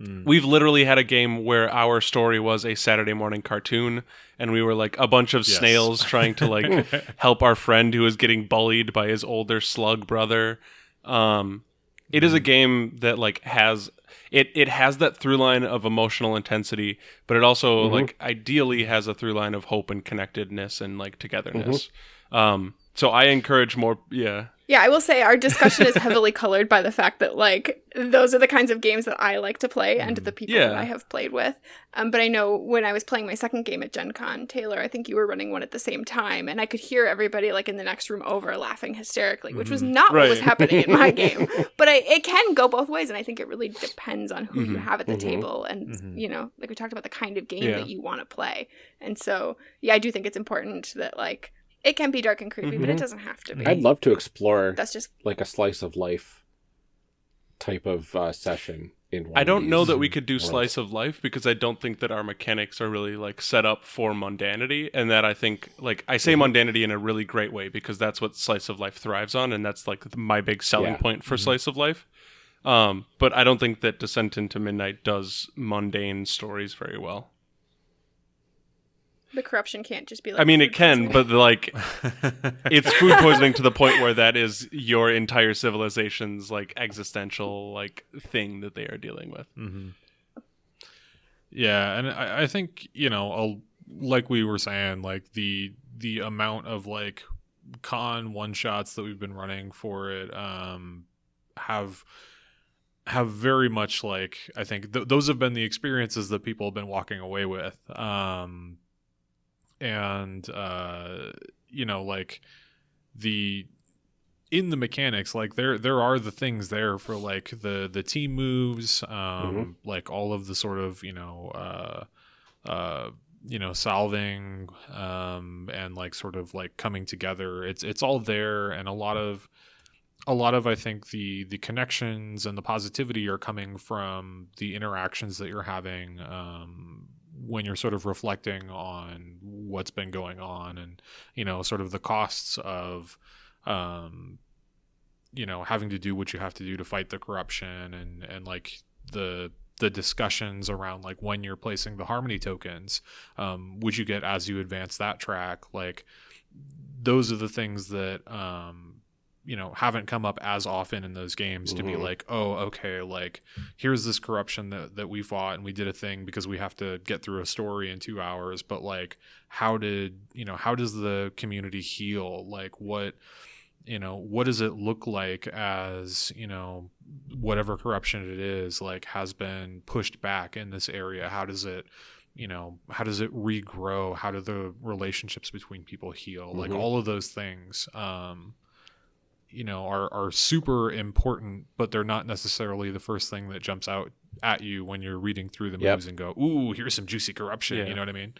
Mm. We've literally had a game where our story was a Saturday morning cartoon, and we were like a bunch of Yes. snails trying to like help our friend who is getting bullied by his older slug brother. Um, it is a game that like has it it has that through line of emotional intensity, but it also Mhm. like ideally has a through line of hope and connectedness and like togetherness. Um, so I encourage more. Yeah, Yeah, I will say our discussion is heavily colored by the fact that like those are the kinds of games that I like to play and the people that I have played with. Um, but I know when I was playing my second game at Gen Con, Taylor, I think you were running one at the same time, and I could hear everybody like in the next room over laughing hysterically, which was not what was happening in my game. But I, it can go both ways, and I think it really depends on who you Mhm. have at the Mhm. table, and Mhm. you know, like we talked about the kind of game Yeah. that you want to play. And so, yeah, I do think it's important that like it can be dark and creepy, but it Mhm. doesn't have to be. I'd love to explore That's just like a slice of life type of uh, session in one I don't know that we could do worlds. slice of life because I don't think that our mechanics are really like set up for mundanity, and that I think like I say mundanity in a really great way because that's what slice of life thrives on, and that's like my big selling Yeah. point for slice of life. Um, but I don't think that Descent into Midnight does mundane stories very well. The corruption can't just be like I mean, it can, poisoning. but like it's food poisoning to the point where that is your entire civilization's like existential like thing that they are dealing with. hmm Yeah, and I, I think you know, I'll, like we were saying, like the the amount of like con one shots that we've been running for it um, have have very much like I think th- those have been the experiences that people have been walking away with, um, and uh, you know, like the in the mechanics like there there are the things there for like the the team moves um Mhm. like all of the sort of you know uh uh you know solving um and like sort of like coming together it's it's all there and a lot of a lot of i think the the connections and the positivity are coming from the interactions that you're having um when you're sort of reflecting on what's been going on and you know sort of the costs of um you know having to do what you have to do to fight the corruption and and like the the discussions around like when you're placing the harmony tokens um which you get as you advance that track like those are the things that um you know haven't come up as often in those games to be Mhm. like oh okay like here's this corruption that, that we fought and we did a thing because we have to get through a story in two hours but like how did you know how does the community heal like what you know what does it look like as you know whatever corruption it is like has been pushed back in this area how does it you know how does it regrow how do the relationships between people heal like Mhm. all of those things um you know are are super important but they're not necessarily the first thing that jumps out at you when you're reading through the Yep. moves and go ooh here's some juicy corruption Yeah. you know what i mean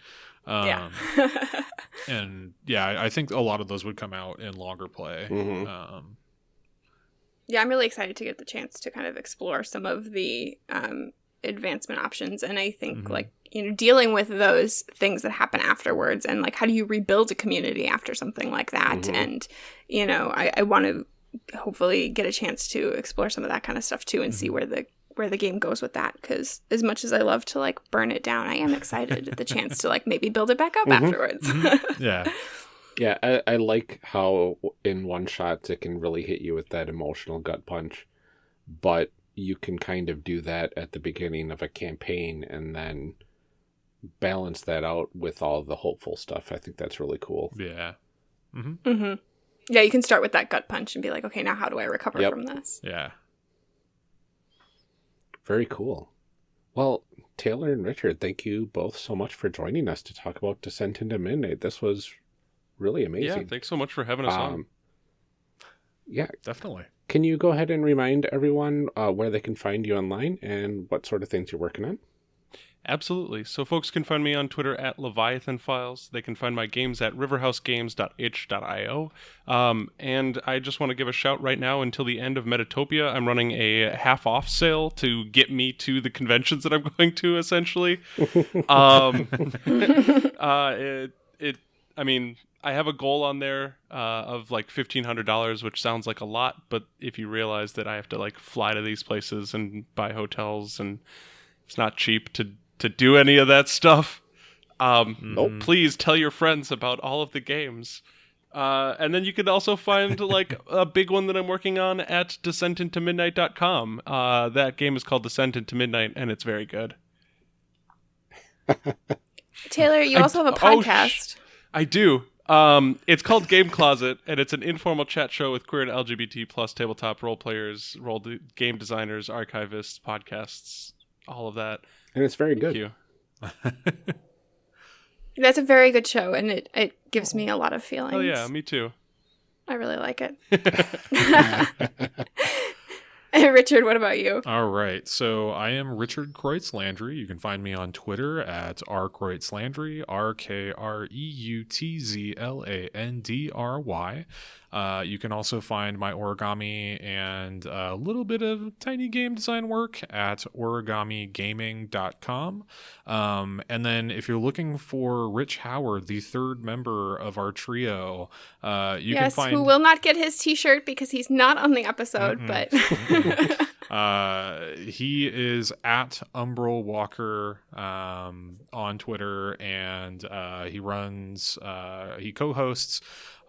um, yeah. and yeah I, I think a lot of those would come out in longer play Mhm. um yeah, I'm really excited to get the chance to kind of explore some of the um, advancement options. And I think, Mhm. like, you know, dealing with those things that happen afterwards and, like, how do you rebuild a community after something like that? Mhm. And, you know, I, I want to hopefully get a chance to explore some of that kind of stuff too and see Mhm. where the where the game goes with that because as much as i love to like burn it down i am excited at the chance to like maybe build it back up Mhm. afterwards yeah Yeah, I, I like how in one shots it can really hit you with that emotional gut punch, but you can kind of do that at the beginning of a campaign and then balance that out with all the hopeful stuff. I think that's really cool. Yeah. hmm Mm-hmm. Yeah, you can start with that gut punch and be like, okay, now how do I recover Yep. from this? Yeah. Very cool. Well, Taylor and Richard, thank you both so much for joining us to talk about Descent into Midnight. This was really amazing. Yeah, amazing. thanks so much for having us on. um, yeah, Definitely. Can you go ahead and remind everyone uh, where they can find you online and what sort of things you're working on? Absolutely. So folks can find me on Twitter at Leviathan Files. They can find my games at riverhousegames.itch.io. Um, and I just want to give a shout right now until the end of Metatopia. I'm running a half off sale to get me to the conventions that I'm going to, essentially. um, uh, it, it, I mean, I have a goal on there uh, of like fifteen hundred dollars, which sounds like a lot, but if you realize that I have to like fly to these places and buy hotels, and it's not cheap to to do any of that stuff, um, Nope. please tell your friends about all of the games. Uh, and then you can also find like a big one that I'm working on at descentintomidnight.com. Uh, that game is called Descent into Midnight, and it's very good. Taylor, you I also have a d- oh, sh- podcast. I do. Um, it's called Game Closet, and it's an informal chat show with queer and LGBT plus tabletop role players, role de- game designers, archivists, podcasts, all of that. And it's very Thank good. you. That's a very good show, and it, it gives me a lot of feelings. Oh yeah, me too. I really like it. Richard, what about you? All right. So I am Richard Kreutz Landry. You can find me on Twitter at rkreutz Landry, R K R E U T Z L A N D R Y. Uh, you can also find my origami and a little bit of tiny game design work at origamigaming.com. Um, and then if you're looking for Rich Howard, the third member of our trio, uh, you yes, can find who will not get his T-shirt because he's not on the episode, Mm-mm. but Uh, he is at Umbral Walker um, on Twitter, and uh, he runs, uh, he co-hosts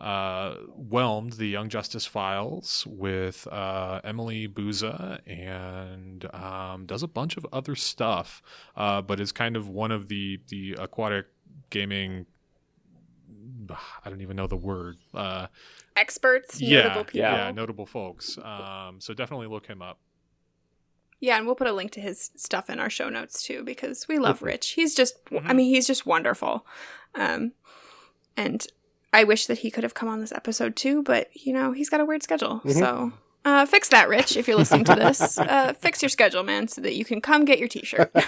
uh, Whelmed, the Young Justice Files, with uh, Emily Booza, and um, does a bunch of other stuff, uh, but is kind of one of the the aquatic gaming. I don't even know the word. Uh, experts, yeah, notable people. yeah, notable folks. Um, so definitely look him up. Yeah, and we'll put a link to his stuff in our show notes too because we love Rich. He's just I Mhm. mean, he's just wonderful. Um and I wish that he could have come on this episode too, but you know, he's got a weird schedule. Mhm. So uh, fix that, Rich, if you're listening to this. Uh, fix your schedule, man, so that you can come get your t shirt.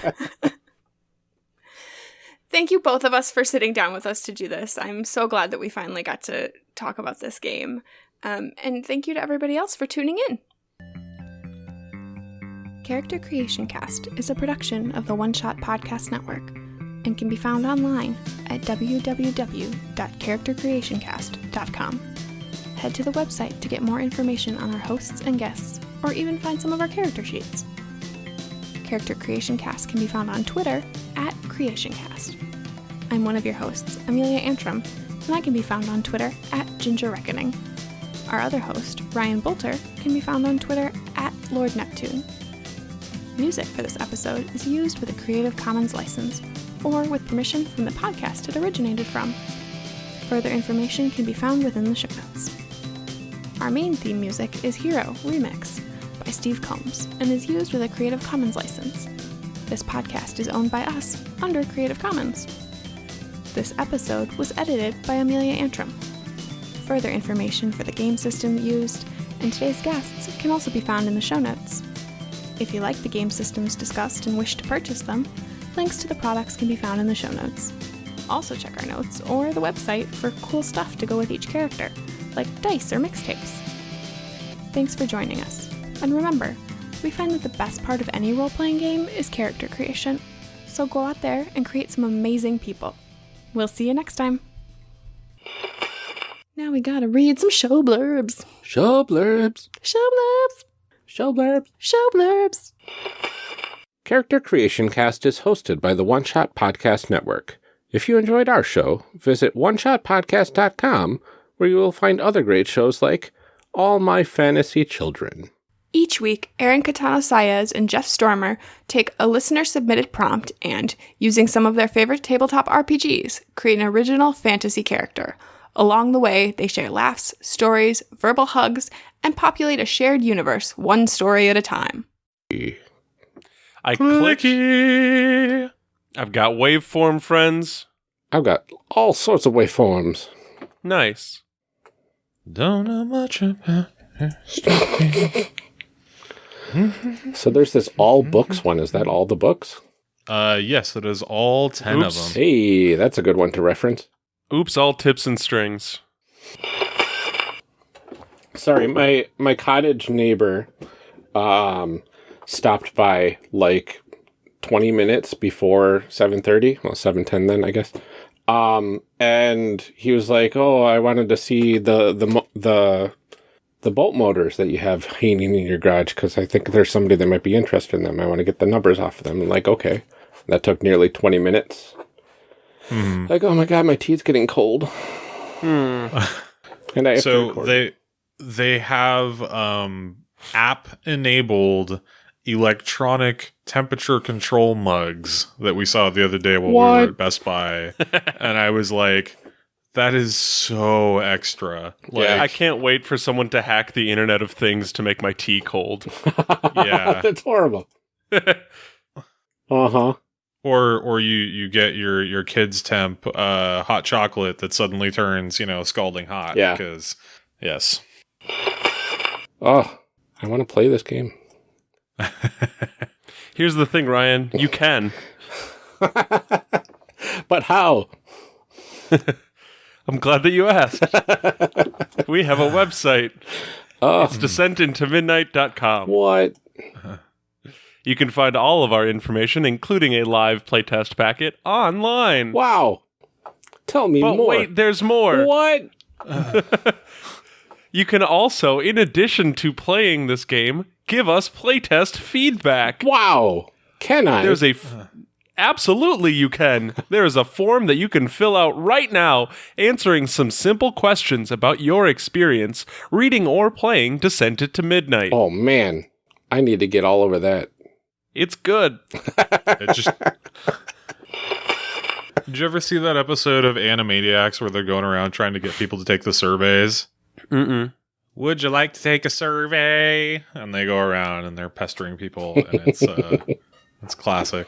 Thank you, both of us, for sitting down with us to do this. I'm so glad that we finally got to talk about this game. Um, and thank you to everybody else for tuning in. Character Creation Cast is a production of the One Shot Podcast Network and can be found online at www.charactercreationcast.com. Head to the website to get more information on our hosts and guests, or even find some of our character sheets. Character Creation Cast can be found on Twitter at CreationCast. I'm one of your hosts, Amelia Antrim, and I can be found on Twitter at Ginger Reckoning. Our other host, Ryan Boelter, can be found on Twitter at Lord Neptune. Music for this episode is used with a Creative Commons license or with permission from the podcast it originated from. Further information can be found within the show notes. Our main theme music is Hero Remix by Steve Combs and is used with a Creative Commons license. This podcast is owned by us under Creative Commons. This episode was edited by Amelia Antrim. Further information for the game system used and today's guests can also be found in the show notes. If you like the game systems discussed and wish to purchase them, links to the products can be found in the show notes. Also, check our notes or the website for cool stuff to go with each character, like dice or mixtapes. Thanks for joining us. And remember, we find that the best part of any role playing game is character creation. So go out there and create some amazing people. We'll see you next time. Now we gotta read some show blurbs. Show blurbs. Show blurbs. Show blurbs. Show blurbs. Character Creation Cast is hosted by the One Shot Podcast Network. If you enjoyed our show, visit oneshotpodcast.com where you will find other great shows like All My Fantasy Children. Each week, Aaron Catano Saez and Jeff Stormer take a listener submitted prompt and, using some of their favorite tabletop RPGs, create an original fantasy character. Along the way, they share laughs, stories, verbal hugs, and populate a shared universe, one story at a time. I click. I've got waveform friends. I've got all sorts of waveforms. Nice. Don't know much about. So there's this all books one. Is that all the books? Uh, yes, it is all ten Oops. of them. Hey, that's a good one to reference. Oops, all tips and strings. Sorry, my my cottage neighbor um stopped by like 20 minutes before 7:30, well 7:10 then I guess. Um and he was like, "Oh, I wanted to see the the the the bolt motors that you have hanging in your garage cuz I think there's somebody that might be interested in them. I want to get the numbers off of them." I'm like, "Okay." That took nearly 20 minutes. Hmm. Like, "Oh my god, my tea's getting cold." Hmm. And I So they they have um app enabled electronic temperature control mugs that we saw the other day while we were at Best Buy, and I was like, "That is so extra." Like, Yeah. I can't wait for someone to hack the Internet of Things to make my tea cold. Yeah. That's horrible. Uh-huh. or or you you get your your kids temp uh hot chocolate that suddenly turns you know scalding hot Yeah. because yes Oh, I want to play this game. Here's the thing, Ryan. You can. but how? I'm glad that you asked. we have a website. Oh, It's descentintomidnight.com. what? You can find all of our information, including a live playtest packet, online. Wow. Tell me But more. wait, there's more. What? You can also, in addition to playing this game, give us playtest feedback. Wow. Can I? There's a f- absolutely you can. There is a form that you can fill out right now, answering some simple questions about your experience reading or playing Descent to Midnight. oh man, I need to get all over that. It's good. it just did you ever see that episode of animaniacs where they're going around trying to get people to take the surveys Mm-mm. would you like to take a survey and they go around and they're pestering people and it's uh it's classic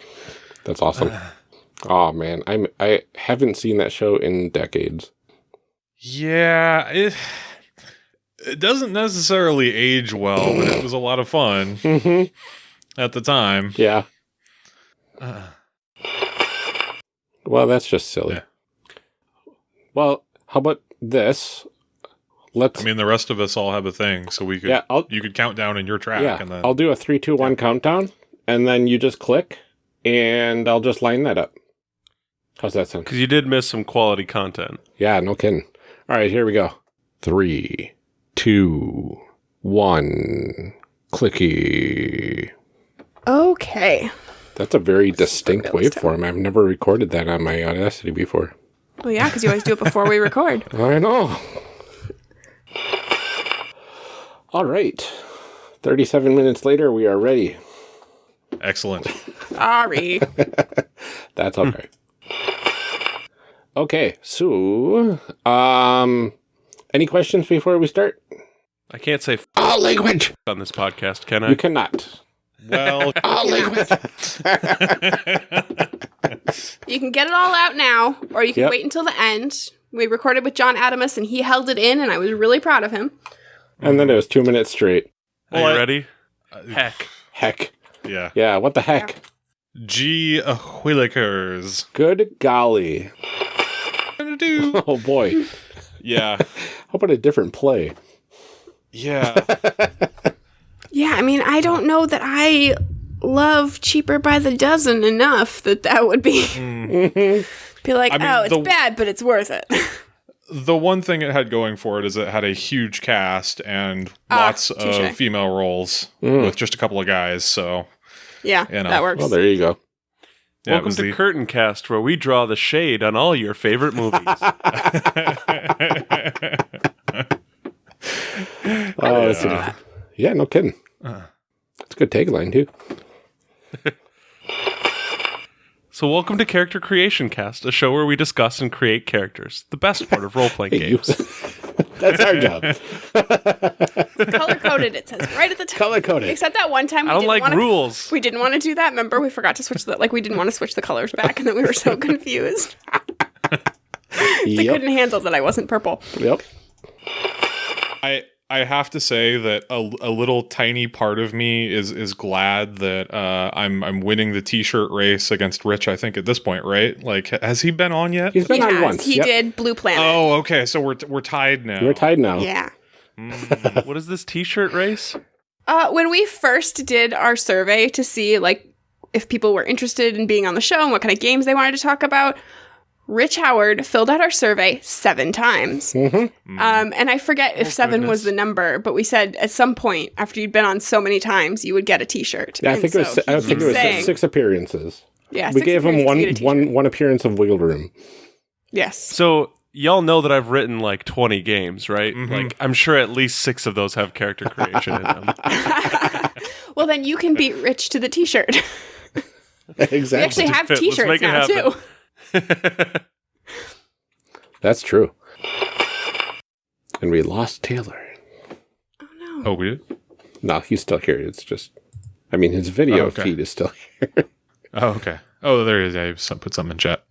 That's awesome. oh man, I'm I haven't seen that show in decades. yeah it it doesn't necessarily age well but it was a lot of fun Mm-hmm. at the time Yeah. Uh, Well, that's just silly. Yeah. Well, how about this? Let's. i mean the rest of us all have a thing so we could yeah, I'll you could count down in your track yeah, and then I'll do a three, two, one countdown, and then you just click, and I'll just line that up. How's that sound? Because you did miss some quality content. Yeah, no kidding. All right, here we go. Three, two, one. Clicky. Okay. That's a very distinct waveform. I've never recorded that on my Audacity before. Well, yeah, because you always do it before we record. I know. All right. 37 minutes later, we are ready. excellent Sorry. That's okay. okay, so um any questions before we start? I can't say All language. on this podcast, can I? You cannot. well All language. You can get it all out now, or you can Yep. wait until the end. We recorded with John Adamus, and he held it in, and I was really proud of him. and then it was 2 minutes straight. Are Well, you I- ready? Heck. Heck. yeah Yeah, what the heck? G Whillikers. Good golly. Oh boy. Yeah. How about a different play? Yeah. Yeah, I mean, I don't know that I love cheaper by the dozen enough that that would be be like, I mean, oh, it's the- bad, but it's worth it. the one thing it had going for it is it had a huge cast and Ah, lots touche. of female roles Mm. with just a couple of guys. So yeah, You know. that works. Well, there you go. yeah, Welcome to the- Curtain Cast, where we draw the shade on all your favorite movies. Oh, that's Yeah. yeah, no kidding. Uh, It's a good tagline too. So, welcome to Character Creation Cast, a show where we discuss and create characters, the best part of role playing Hey, games. That's our job. Color coded, it says right at the top. Color coded. Except that one time we I don't didn't like wanna, rules. We didn't want to do that. Remember, we forgot to switch the like we didn't want to switch the colors back, and then we were so confused. They Yep. couldn't handle that I wasn't purple. Yep. I I have to say that a, a little tiny part of me is is glad that uh, I'm I'm winning the t-shirt race against Rich. I think at this point, right? Like, has he been on yet? He's been he on has. once. He Yep. did Blue Planet. Oh, okay. So we're we're tied now. We're tied now. Yeah. Mm. what is this t shirt race? Uh, when we first did our survey to see like if people were interested in being on the show and what kind of games they wanted to talk about, Rich Howard filled out our survey seven times. Mm-hmm. Um, and I forget if Oh, seven was the number, but we said at some point after you'd been on so many times, you would get a T-shirt. Yeah, I And think it was. I think it was saying- six appearances. Yeah, we six gave him appearances, one you get a one t-shirt. one appearance of wiggle room. Yes. So, y'all know that I've written like 20 games, right? Mhm. Like, I'm sure at least six of those have character creation in them. well, then you can beat Rich to the T-shirt. exactly. We actually have T-shirts make now happen. too. That's true. And we lost Taylor. Oh no. Oh, we did? No, he's still here. It's just, I mean, his video Oh, okay. feed is still here. Oh, okay. Oh, there he is. I some- put something in chat.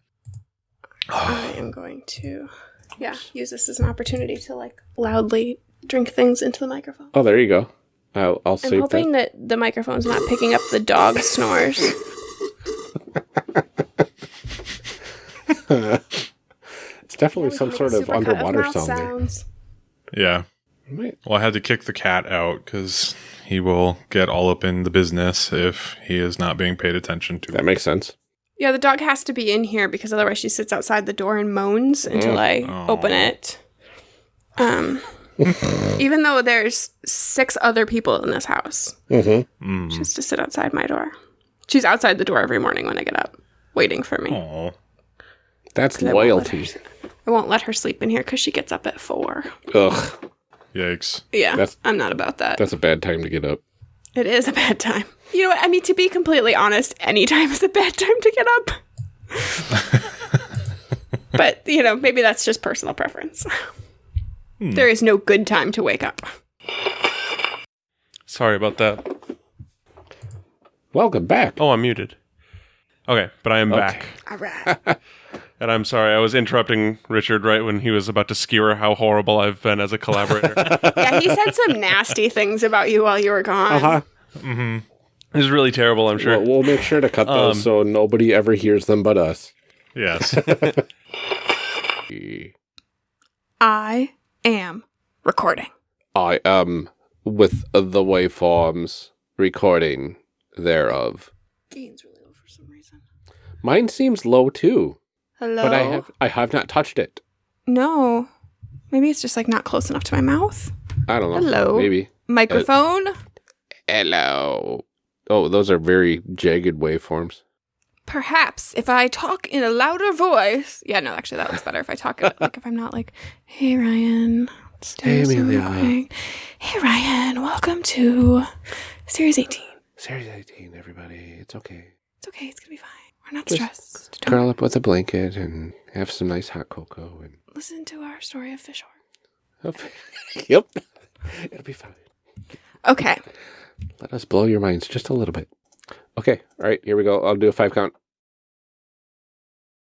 I am going to, yeah, use this as an opportunity to like loudly drink things into the microphone. oh, there you go. I'll, I'll I'm save hoping that the microphone's not picking up the dog snores. that. it's definitely Yeah, some sort of a supercut underwater mouth sound there. Yeah. Right. Well, I had to kick the cat out because he will get all up in the business if he is not being paid attention to. That makes sense. Yeah, the dog has to be in here because otherwise she sits outside the door and moans until Mm. I Oh. open it. Um, even though there's six other people in this house, Mm-hmm. Mm. she has to sit outside my door. She's outside the door every morning when I get up, waiting for me. Aw. That's 'Cause I won't loyalty. her- I won't let her sleep in here because she gets up at four. Ugh, Yikes. Yeah, That's- I'm not about that. that's a bad time to get up. It is a bad time. You know what? I mean, to be completely honest, any time is a bad time to get up. but, you know, maybe that's just personal preference. Hmm. There is no good time to wake up. Sorry about that. Welcome back. Oh, I'm muted. Okay, but I am Okay. back. All right. And I'm sorry, I was interrupting Richard right when he was about to skewer how horrible I've been as a collaborator. yeah, he said some nasty things about you while you were gone. Uh huh. Mm-hmm. it was really terrible, I'm sure. We'll, we'll make sure to cut those Um, so nobody ever hears them but us. Yes. I am recording. I am with the waveforms recording thereof. Gain's really low for some reason. Mine seems low too, Hello. but I have I have not touched it. No. Maybe it's just like not close enough to my mouth. I don't know. Hello. Maybe. Microphone. Uh, hello. Oh, those are very jagged waveforms. Perhaps if I talk in a louder voice. Yeah, no, actually, that looks better if I talk like if I'm not like, "Hey Ryan, Hey, Amelia." Hey Ryan, welcome to Series 18. Series 18, everybody. It's okay. It's okay, it's gonna be fine. We're not Just stressed. Don't Curl up with a blanket and have some nice hot cocoa and listen to our story of Fishor. Yep. It'll be fine. Okay, Let us blow your minds just a little bit. Okay. All right. Here we go. I'll do a five count.